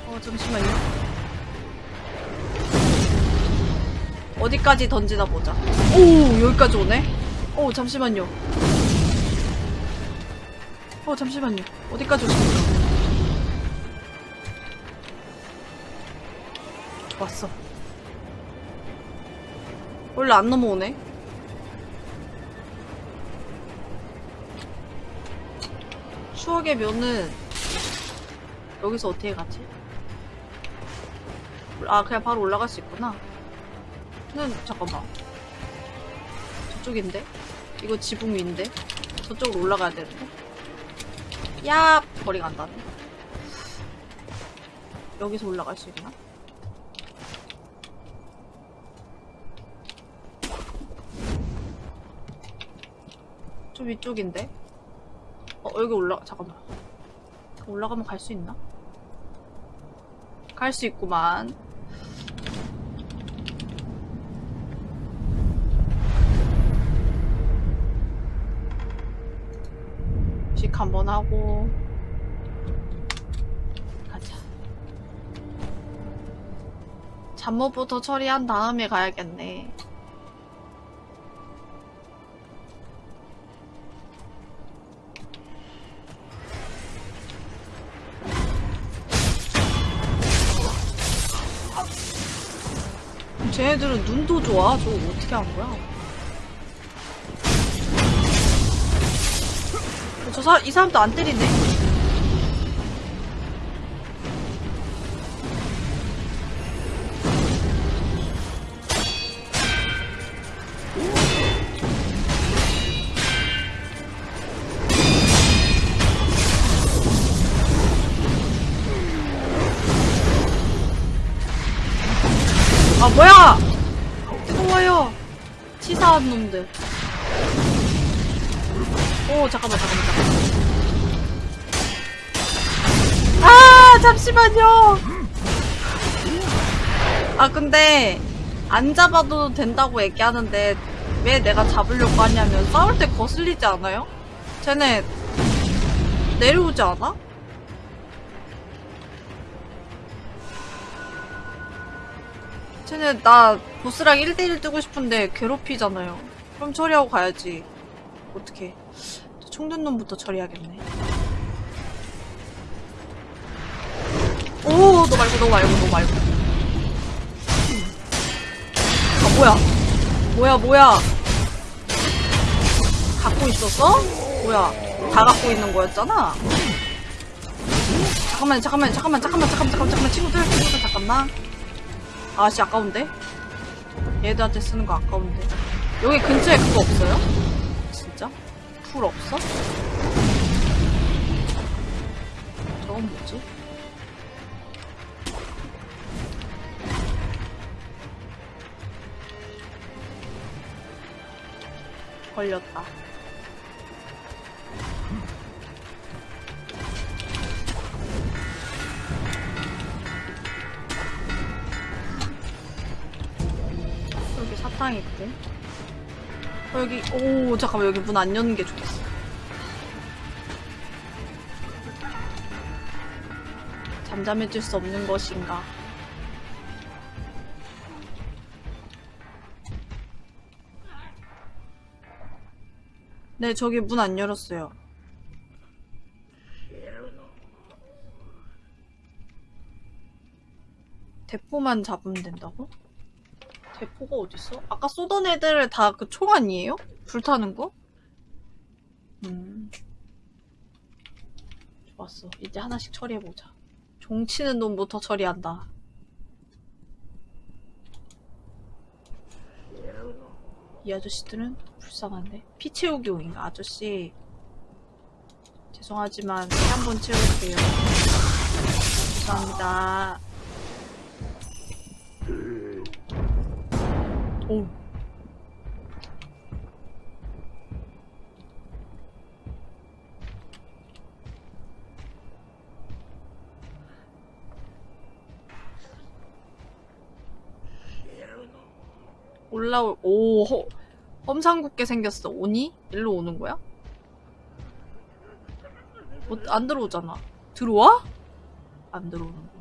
어, 잠시만요. 어디까지 던지나 보자. 오, 여기까지 오네? 오, 잠시만요. 어, 잠시만요. 어디까지 오십니까? 왔어. 원래 안 넘어오네? 추억의 묘는 여기서 어떻게 가지? 아 그냥 바로 올라갈 수 있구나 는 잠깐만 저쪽인데? 이거 지붕 위인데? 저쪽으로 올라가야 되는데? 야 거리가 안 닿네 여기서 올라갈 수 있나? 좀 위쪽인데? 어 여기 올라 잠깐만. 올라가면 갈 수 있나? 갈 수 있구만. 식 한번 하고. 가자. 잠옷부터 처리한 다음에 가야겠네 쟤네들은 눈도 좋아. 저거 어떻게 한 거야? 저 사, 이 사람도 안 때리네? 잠깐만 잠깐만 잠깐만. 아 잠시만요. 아 근데 안 잡아도 된다고 얘기하는데 왜 내가 잡으려고 하냐면 싸울 때 거슬리지 않아요? 쟤네 내려오지 않아? 쟤네 나 보스랑 1대1 뜨고 싶은데 괴롭히잖아요. 그럼 처리하고 가야지. 어떻게? 충전놈부터 처리하겠네. 오너 말고 너 말고 너 말고. 아 뭐야? 뭐야 뭐야? 갖고 있었어? 뭐야? 다 갖고 있는 거였잖아? 잠깐만 잠깐만 잠깐만 잠깐만 잠깐만 잠깐만 친구들 친구들 잠깐만. 아씨 아까운데? 얘들한테 쓰는 거 아까운데. 여기 근처에 그거 없어요? 풀 없어? 저건 뭐지? 걸렸다. 여기 사탕 있고. 어, 여기, 오, 잠깐만, 여기 문 안 여는 게 좋겠어. 잠잠해질 수 없는 것인가. 네, 저기 문 안 열었어요. 대포만 잡으면 된다고? 대포가 어딨어? 아까 쏘던 애들 다 그 총 아니에요? 불타는 거? 음. 좋았어. 이제 하나씩 처리해보자. 종치는 놈부터 처리한다. 이 아저씨들은 불쌍한데? 피 채우기 용인가? 아저씨. 죄송하지만 피 한 번 채울게요. 감사합니다. 오. 올라올 오 허, 험상궂게 생겼어 오니? 일로 오는 거야? 뭐, 안 들어오잖아 들어와? 안 들어오는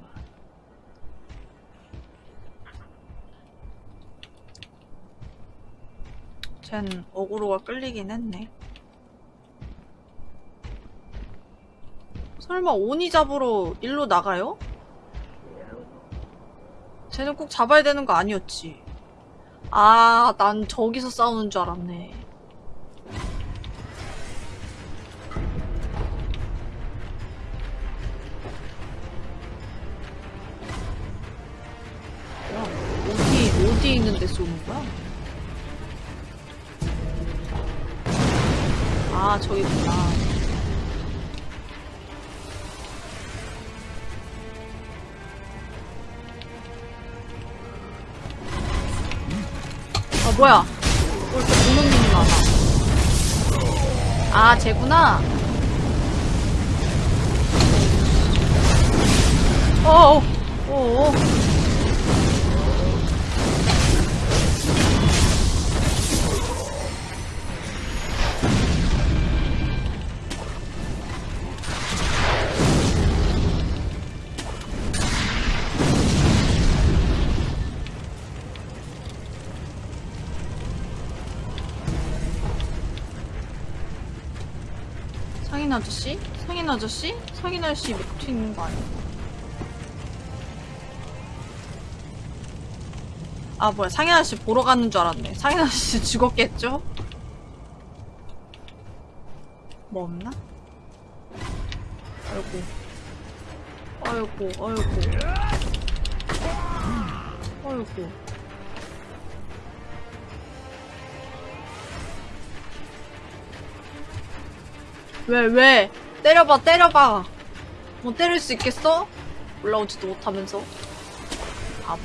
쟨 어그로가 끌리긴 했네 설마 오니 잡으러 일로 나가요? 쟤는 꼭 잡아야 되는 거 아니었지 아, 난 저기서 싸우는 줄 알았네. 야, 어디, 어디 있는데 쏘는 거야? 아, 저기구나. 아 뭐야? 왜 이렇게 공룡님이 많아. 아 쟤구나? 어어 어어 상인 아저씨? 상인 아저씨? 상인 아저씨 밑에 있는 거 아니야? 아 뭐야 상인 아저씨 보러 가는 줄 알았네 상인 아저씨 죽었겠죠? 뭐 없나? 아이고 아이고 아이고 아이고 왜, 왜? 때려봐, 때려봐. 뭐 때릴 수 있겠어? 올라오지도 못하면서. 바보.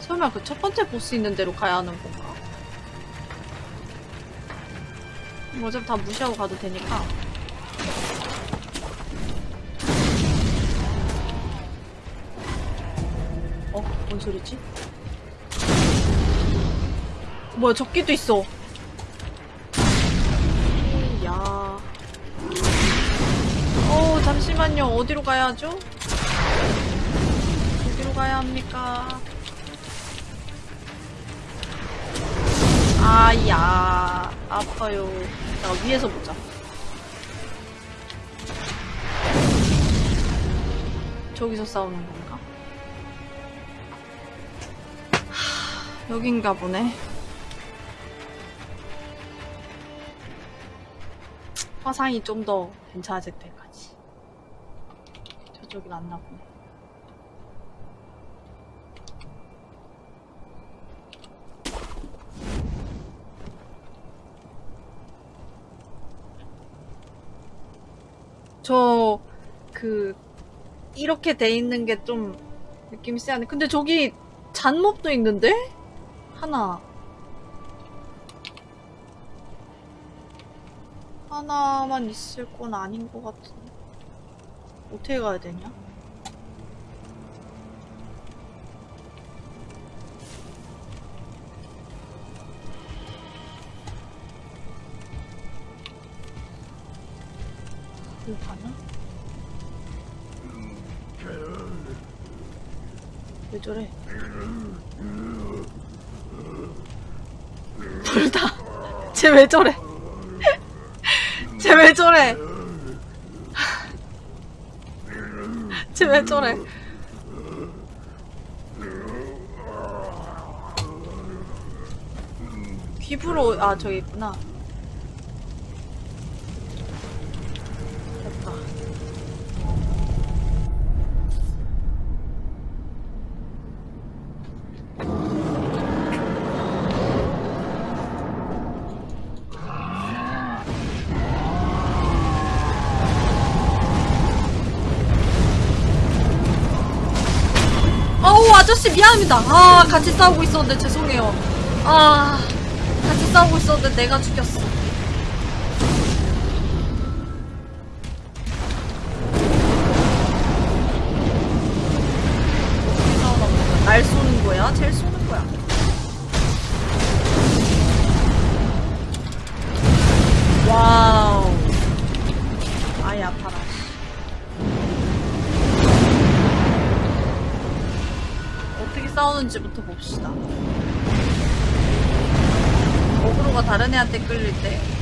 설마 그 첫 번째 보스 있는 데로 가야 하는 건가? 어차피 다 무시하고 가도 되니까. 어? 뭔 소리지? 뭐야, 적기도 있어. 야. 잠시만요. 어디로 가야 하죠? 어디로 가야 합니까? 아야 아파요. 나 위에서 보자. 저기서 싸우는 건가? 하, 여긴가 보네. 화상이 좀 더 괜찮아질 때까지. 저쪽이 낫나 보네. 저, 그, 이렇게 돼 있는 게 좀 느낌이 세하네. 근데 저기 잔몹도 있는데? 하나. 하나만 있을 건 아닌 것 같은데. 어떻게 가야 되냐? 왜 저래? 둘 다. 쟤 왜 저래? 쟤 왜 저래? 쟤 왜 저래? 귀부로 아 저기 있구나. 아저씨 미안합니다. 아 같이 싸우고 있었는데 죄송해요. 아 같이 싸우고 있었는데 내가 죽였어. 날 쏘는 거야? 쟤를 쏘 다른 애한테 끌릴 때.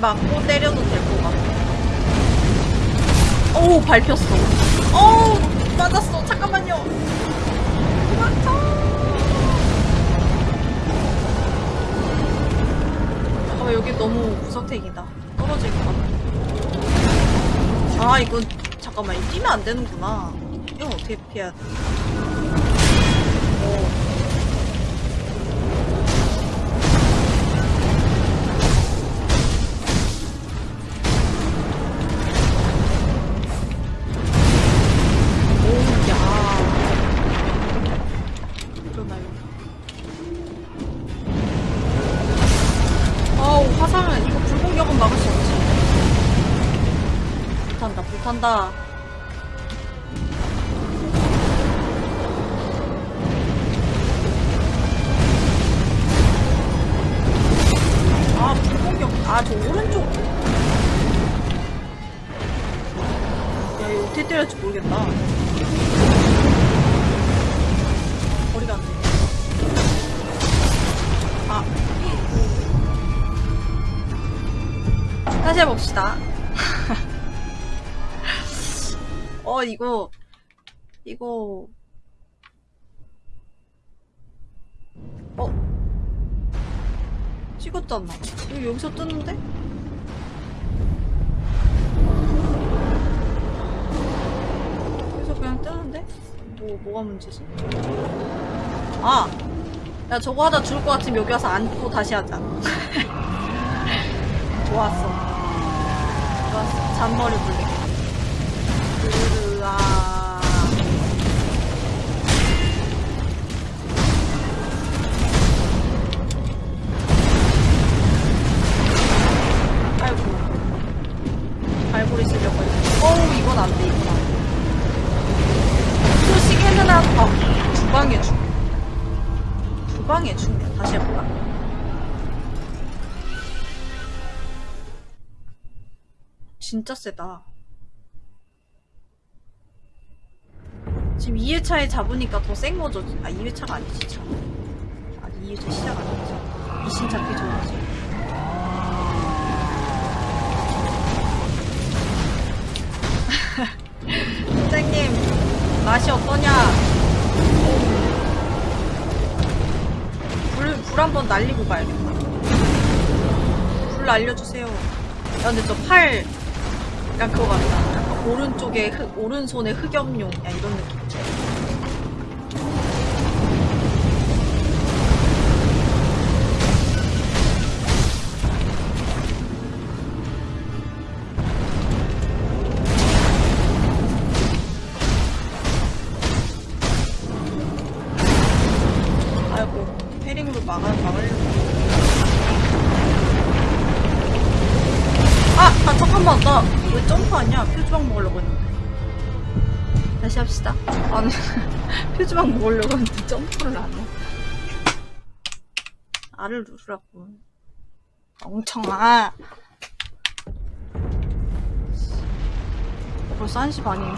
맞고 때려도 될 것 같아. 오, 밟혔어. 오, 맞았어. 잠깐만요. 도망쳐. 잠깐만, 여기 너무 구석탱이다. 떨어질 것 같아. 아, 이건, 잠깐만, 이 뛰면 안 되는구나. 이거, 이거, 어? 찍었잖아. 이거 여기서 뜨는데? 여기서 그냥 뜨는데? 뭐, 뭐가 문제지? 아! 야, 저거 하다 죽을 것 같으면 여기 와서 앉고 다시 하자. 좋았어. 좋았어. 잔머리 굴리 진짜 세다. 지금 2회차에 잡으니까 더 센 거죠. 아, 2회차가 아니지, 참. 아니, 2회차 시작 아니지. 이신 잡기 좋아하지. 선생님, 맛이 어떠냐? 불, 불 한번 날리고 가야겠다. 불 날려주세요. 야, 근데 저 팔, 약간 그거 같다. 오른쪽에, 흑, 오른손에 흑염룡. 야, 이런 느낌. 알을 누르라고. 멍청아. 벌써 1시 반이네.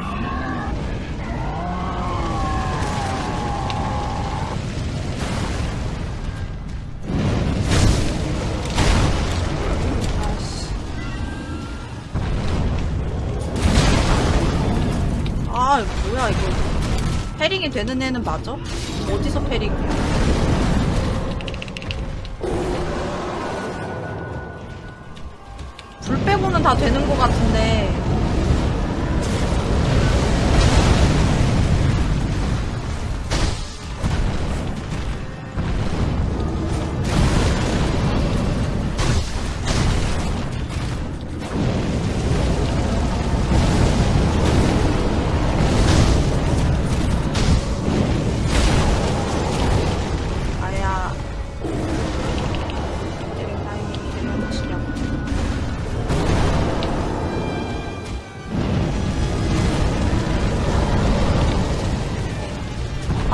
아씨. 아, 뭐야, 이거. 패링이 되는 애는 맞아? 어디서 패링이야? 불 빼고는 다 되는 것 같은데.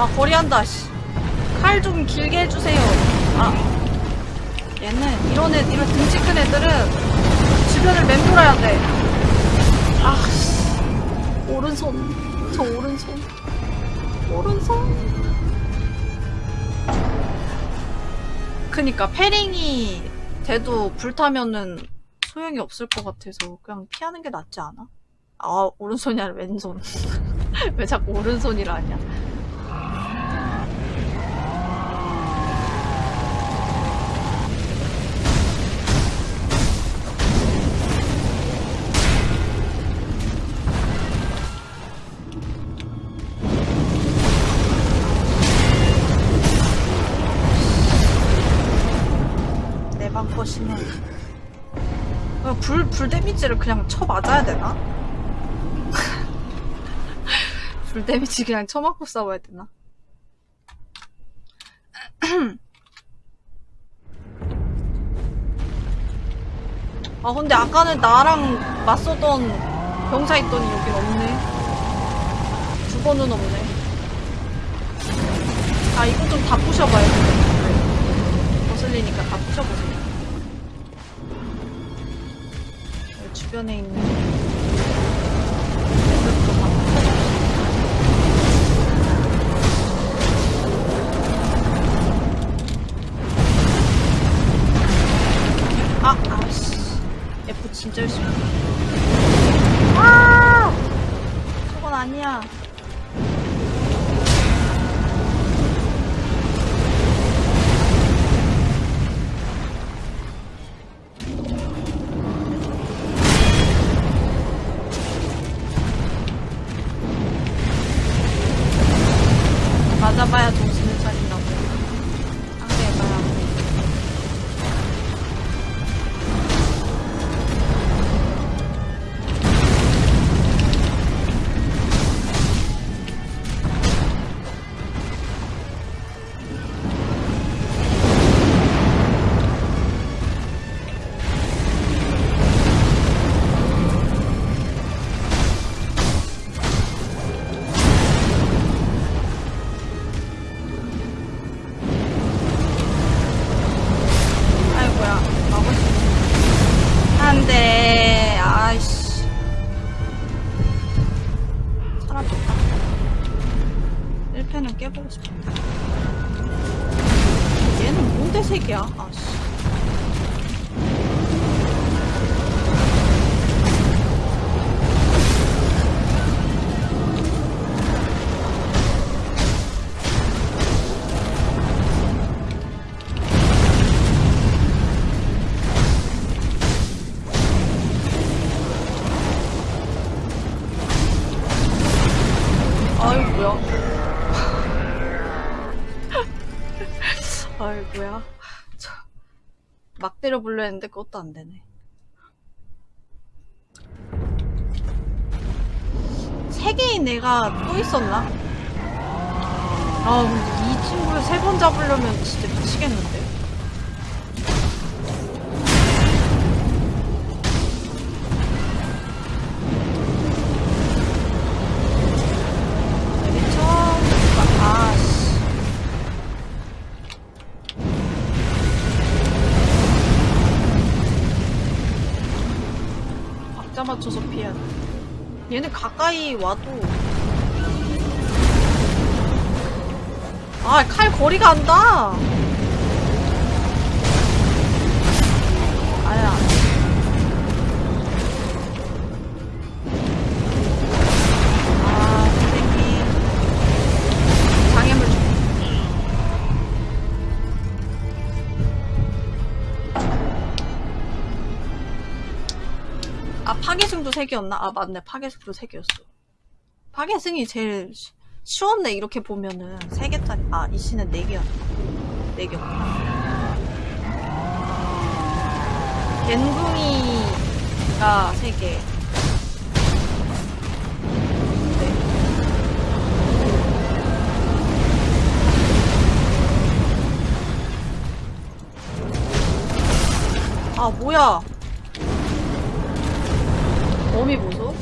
아, 거리한다, 씨. 칼 좀 길게 해주세요. 아. 얘는, 이런 애, 이런 등치 큰 애들은 주변을 맴돌아야 돼. 아, 씨. 오른손. 저 오른손. 오른손. 그니까 패링이 돼도 불타면은 소용이 없을 것 같아서 그냥 피하는 게 낫지 않아? 아 오른손이 아니라 왼손 왜 자꾸 오른손이라 하냐 데미지를 그냥 쳐 맞아야 되나? 불 데미지 그냥 쳐맞고 싸워야 되나? 아 근데 아까는 나랑 맞서던 병사 있더니 여긴 없네. 두 번은 없네. 아, 이거 좀 다 부셔봐요. 거슬리니까 다 부셔보세요. 주변에 있는. 아, 아씨. F 진짜 열심히. 아! 저건 아니야. 때려 불려 했는데 그것도 안 되네 세 개인 애가 또 있었나? 아 근데 이 친구를 세 번 잡으려면 진짜 미치겠는데 맞춰서 피해야 돼. 얘는 가까이 와도. 아 칼 거리가 안다 파괴승도 3개였나? 아, 맞네. 파괴승도 3개였어. 파괴승이 제일 쉬- 쉬웠네. 이렇게 보면은. 3개짜리. 아, 이 씨는 4개였나? 4개였구나. 겐둥이가 3개. 네. 아, 뭐야. 범위 보소?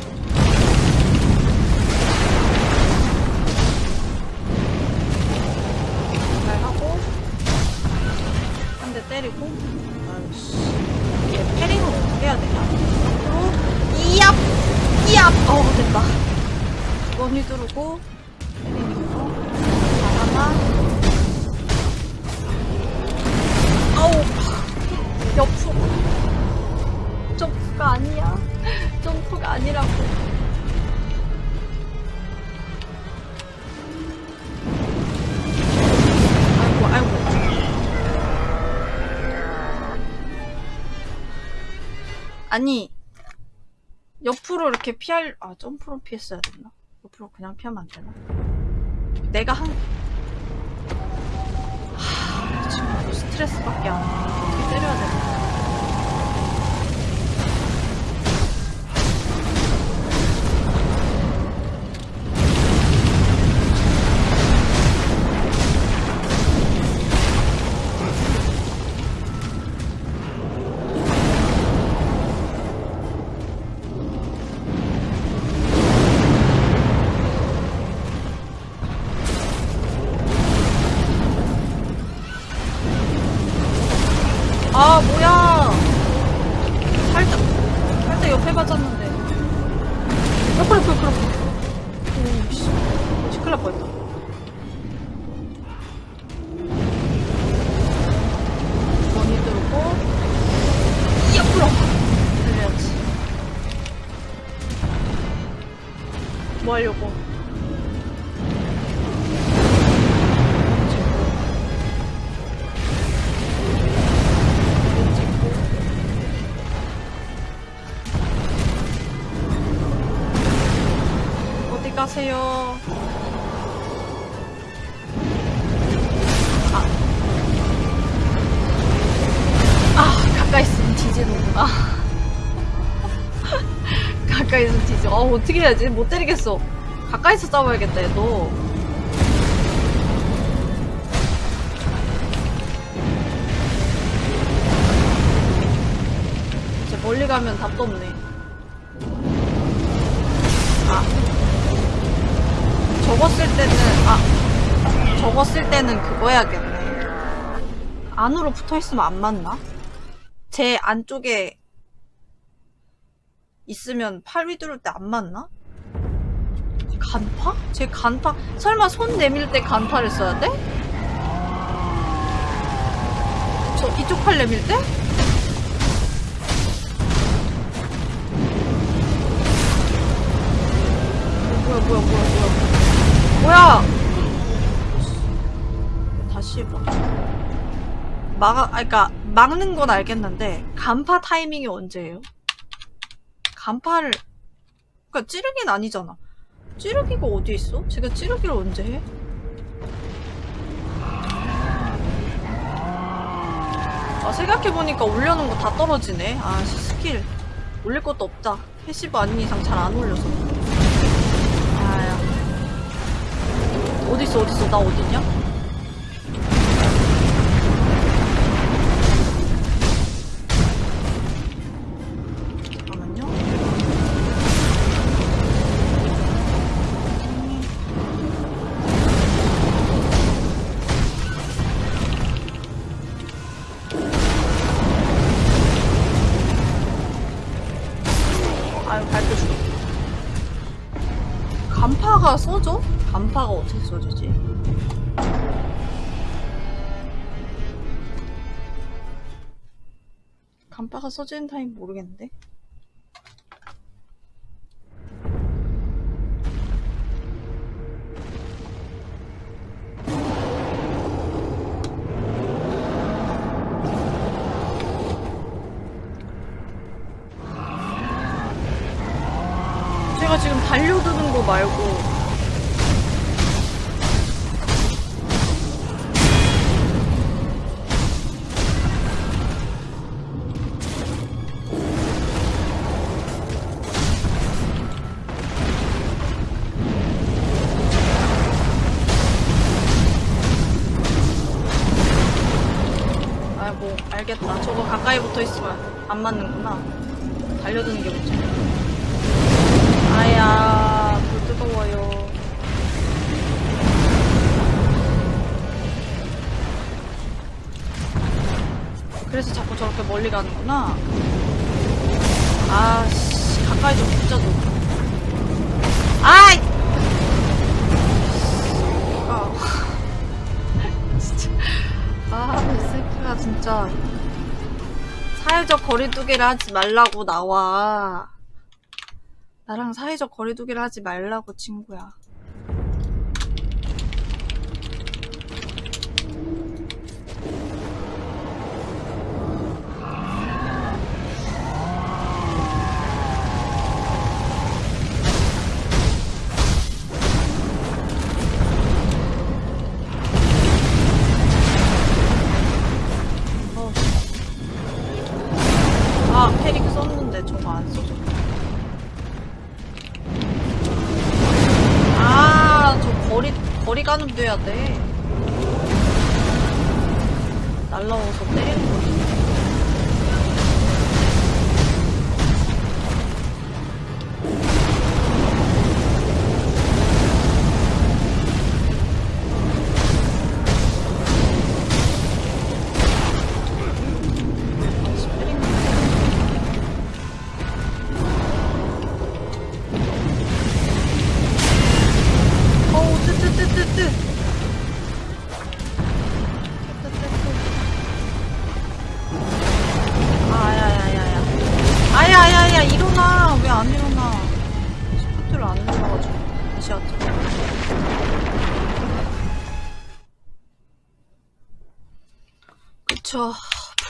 잘 하고 한 대 때리고. 아이씨. 얘 어떻게 해야 되냐 앞으로 이압! 이압! 어 됐다. 두번 휘두르고 때리고 하나 아우. 옆으로 점프가 아니야 점프가 아니라고 아니 옆으로 이렇게 피할 아 점프로 피했어야 됐나? 옆으로 그냥 피하면 안 되나? 내가 한 하... 지금 스트레스밖에 안 나. 어떻게 때려야 되나? 아, 어떻게 해야지? 못 때리겠어. 가까이서 싸워야겠다, 얘도. 이제 멀리 가면 답도 없네. 아. 쓸 때는, 아. 쓸 때는 그거 해야겠네. 안으로 붙어 있으면 안 맞나? 제 안쪽에 있으면 팔 휘두를 때 안 맞나? 간파? 제 간파? 설마 손 내밀 때 간파를 써야 돼? 저 이쪽 팔 내밀 때? 뭐야 뭐야 뭐야 뭐야 뭐야 다시 해봐 막아, 아, 그니까, 막는 건 알겠는데, 간파 타이밍이 언제예요? 간파를, 그니까 찌르기는 아니잖아. 찌르기가 어디 있어? 제가 찌르기를 언제 해? 아, 생각해보니까 올려놓은 거 다 떨어지네. 아, 씨, 스킬. 올릴 것도 없다. 패시브 아닌 이상 잘 안 올려서. 아야. 어딨어, 어딨어? 나 어딨냐? 간파가 어떻게 써지지? 간파가 써지는 타임 모르겠는데? 제가 지금 달려드는 거 말고 진짜 사회적 거리두기를 하지 말라고 나와 나랑 사회적 거리두기를 하지 말라고 친구야.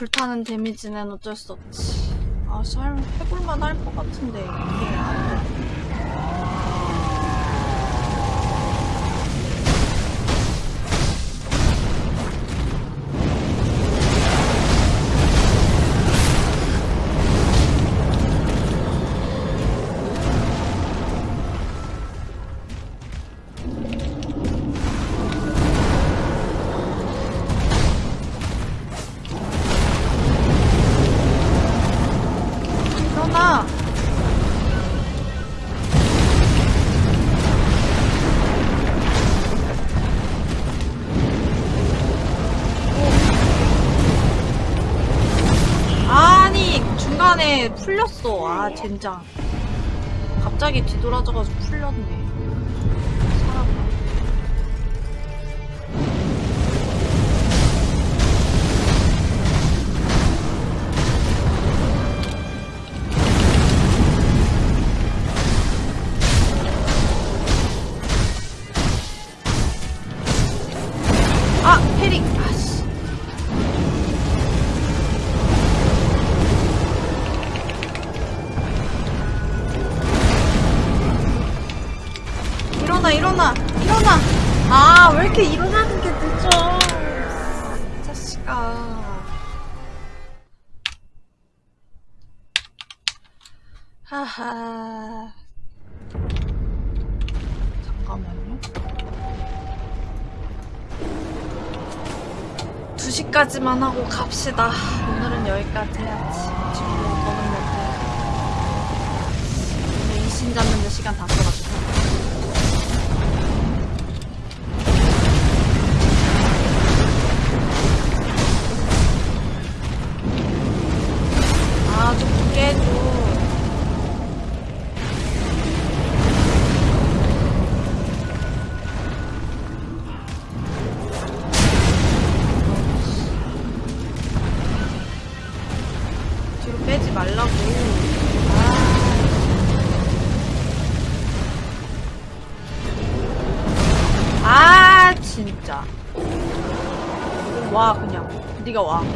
불타는 데미지는 어쩔 수 없지. 아, 잘 해볼만 할 것 같은데 이게 안 돼. 젠장. 갑자기 뒤돌아져가지고 풀렸네 2시까지만 하고 갑시다. 오늘은 여기까지 해야지. 지금 더는 못해 이신 잡는데 시간 다 써가 그냥.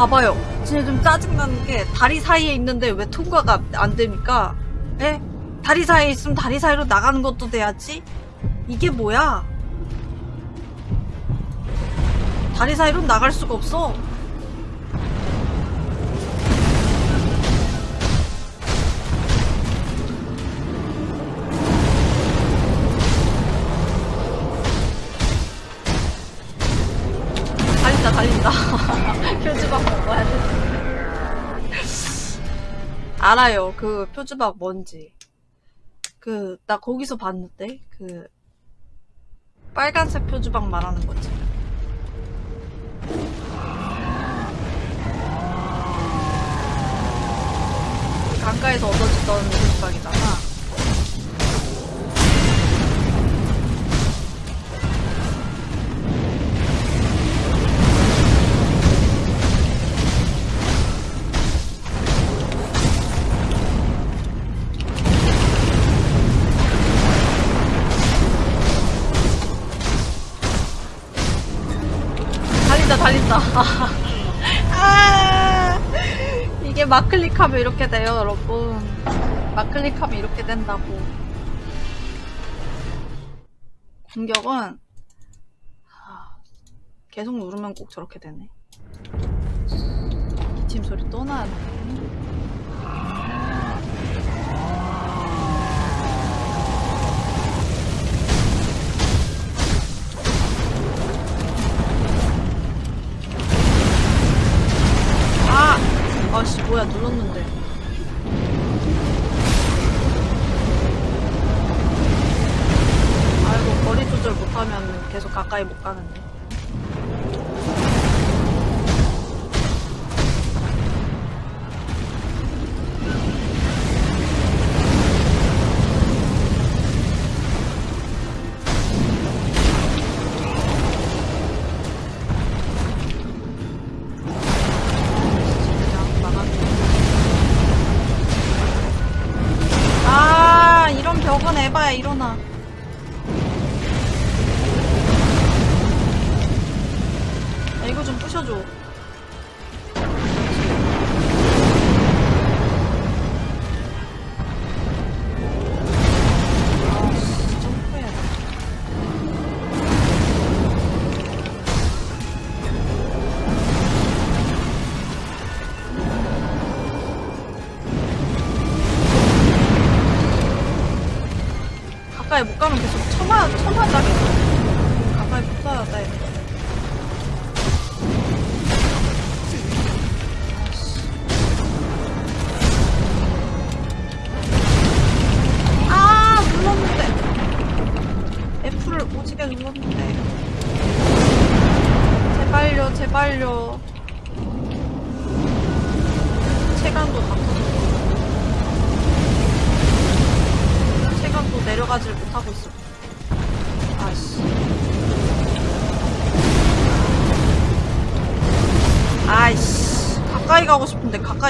봐봐요. 진짜 좀 짜증나는 게, 다리 사이에 있는데 왜 통과가 안 됩니까? 에? 다리 사이에 있으면 다리 사이로 나가는 것도 돼야지? 이게 뭐야? 다리 사이로 나갈 수가 없어. 알아요. 그 표주박 뭔지. 그, 나 거기서 봤는데? 그, 빨간색 표주박 말하는 거지. 강가에서 얻어지던 표주박이잖아. 아 이게 마클릭하면 이렇게 돼요 여러분 마클릭하면 이렇게 된다고 공격은 아, 계속 누르면 꼭 저렇게 되네. 기침 소리 또 나네. 뭐야 눌렀는데. 아이고 거리 조절 못하면 계속 가까이 못 가는데.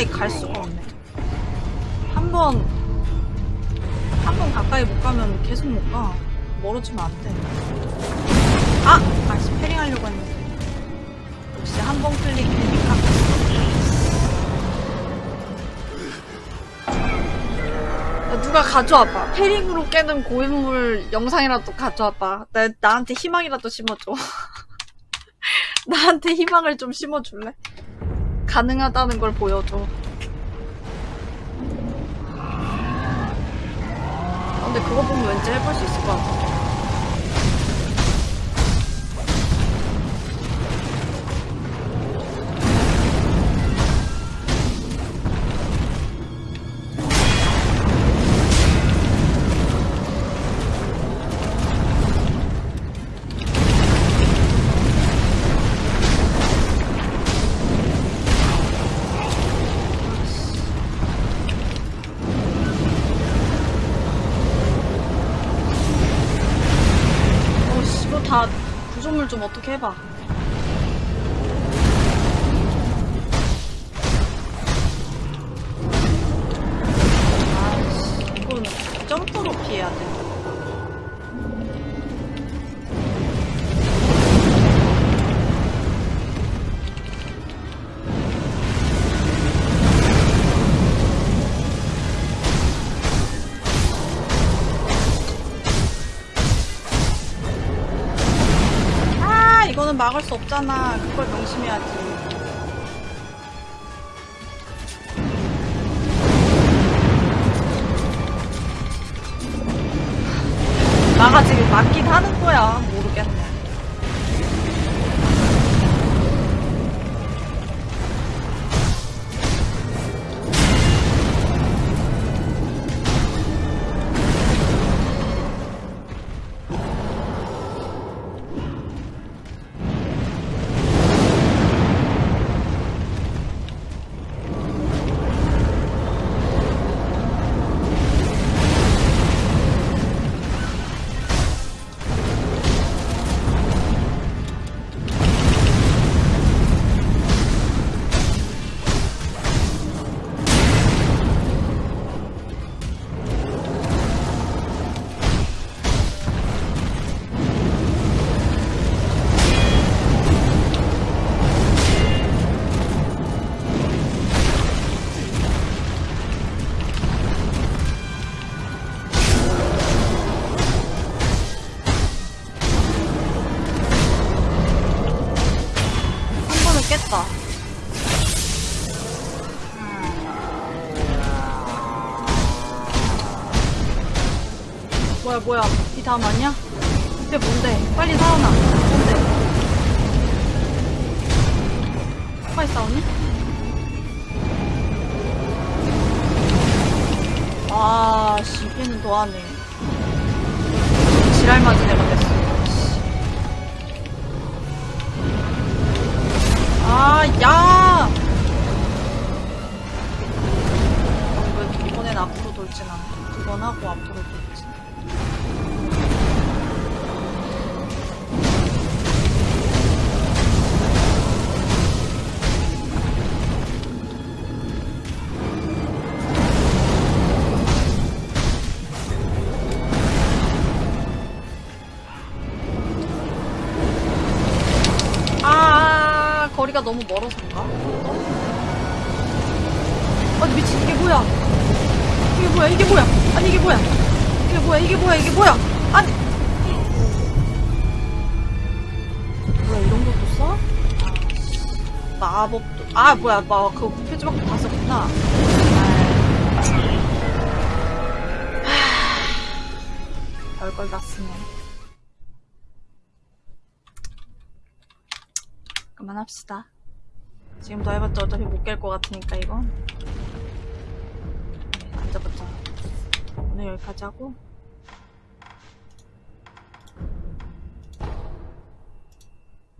가까이 갈 수가 없네 한 번 한 번 가까이 못 가면 계속 못 가. 멀어지면 안 돼. 아! 아씨, 패링 하려고 했는데. 역시 한 번 클릭 되니까. 야, 누가 가져와봐. 패링으로 깨는 고인물 영상이라도 가져와봐. 나, 나한테 희망이라도 심어줘. 나한테 희망을 좀 심어줄래? 가능하다는 걸 보여줘. 아, 근데 그거 보면 왠지 해볼 수 있을 것 같아. 좀 어떻게 해봐. 없잖아. 그걸 명심해야지. 뭐야 이 다음 아니야? 이게 뭔데 빨리 살아나 멀어서인가? 아니, 미친, 이게 뭐야? 이게 뭐야, 이게 뭐야? 아니, 이게 뭐야? 이게 뭐야, 이게 뭐야, 이게 뭐야? 아니! 뭐야, 이런 것도 써? 아, 마법도, 아, 뭐야, 막, 그거 표지밖에 다 썼구나. 하... 별걸 다 쓰네. 그만합시다. 지금 더 해봤자 어차피 못 깰 것 같으니까 이건 네, 앉아봤자. 오늘 여기까지 하고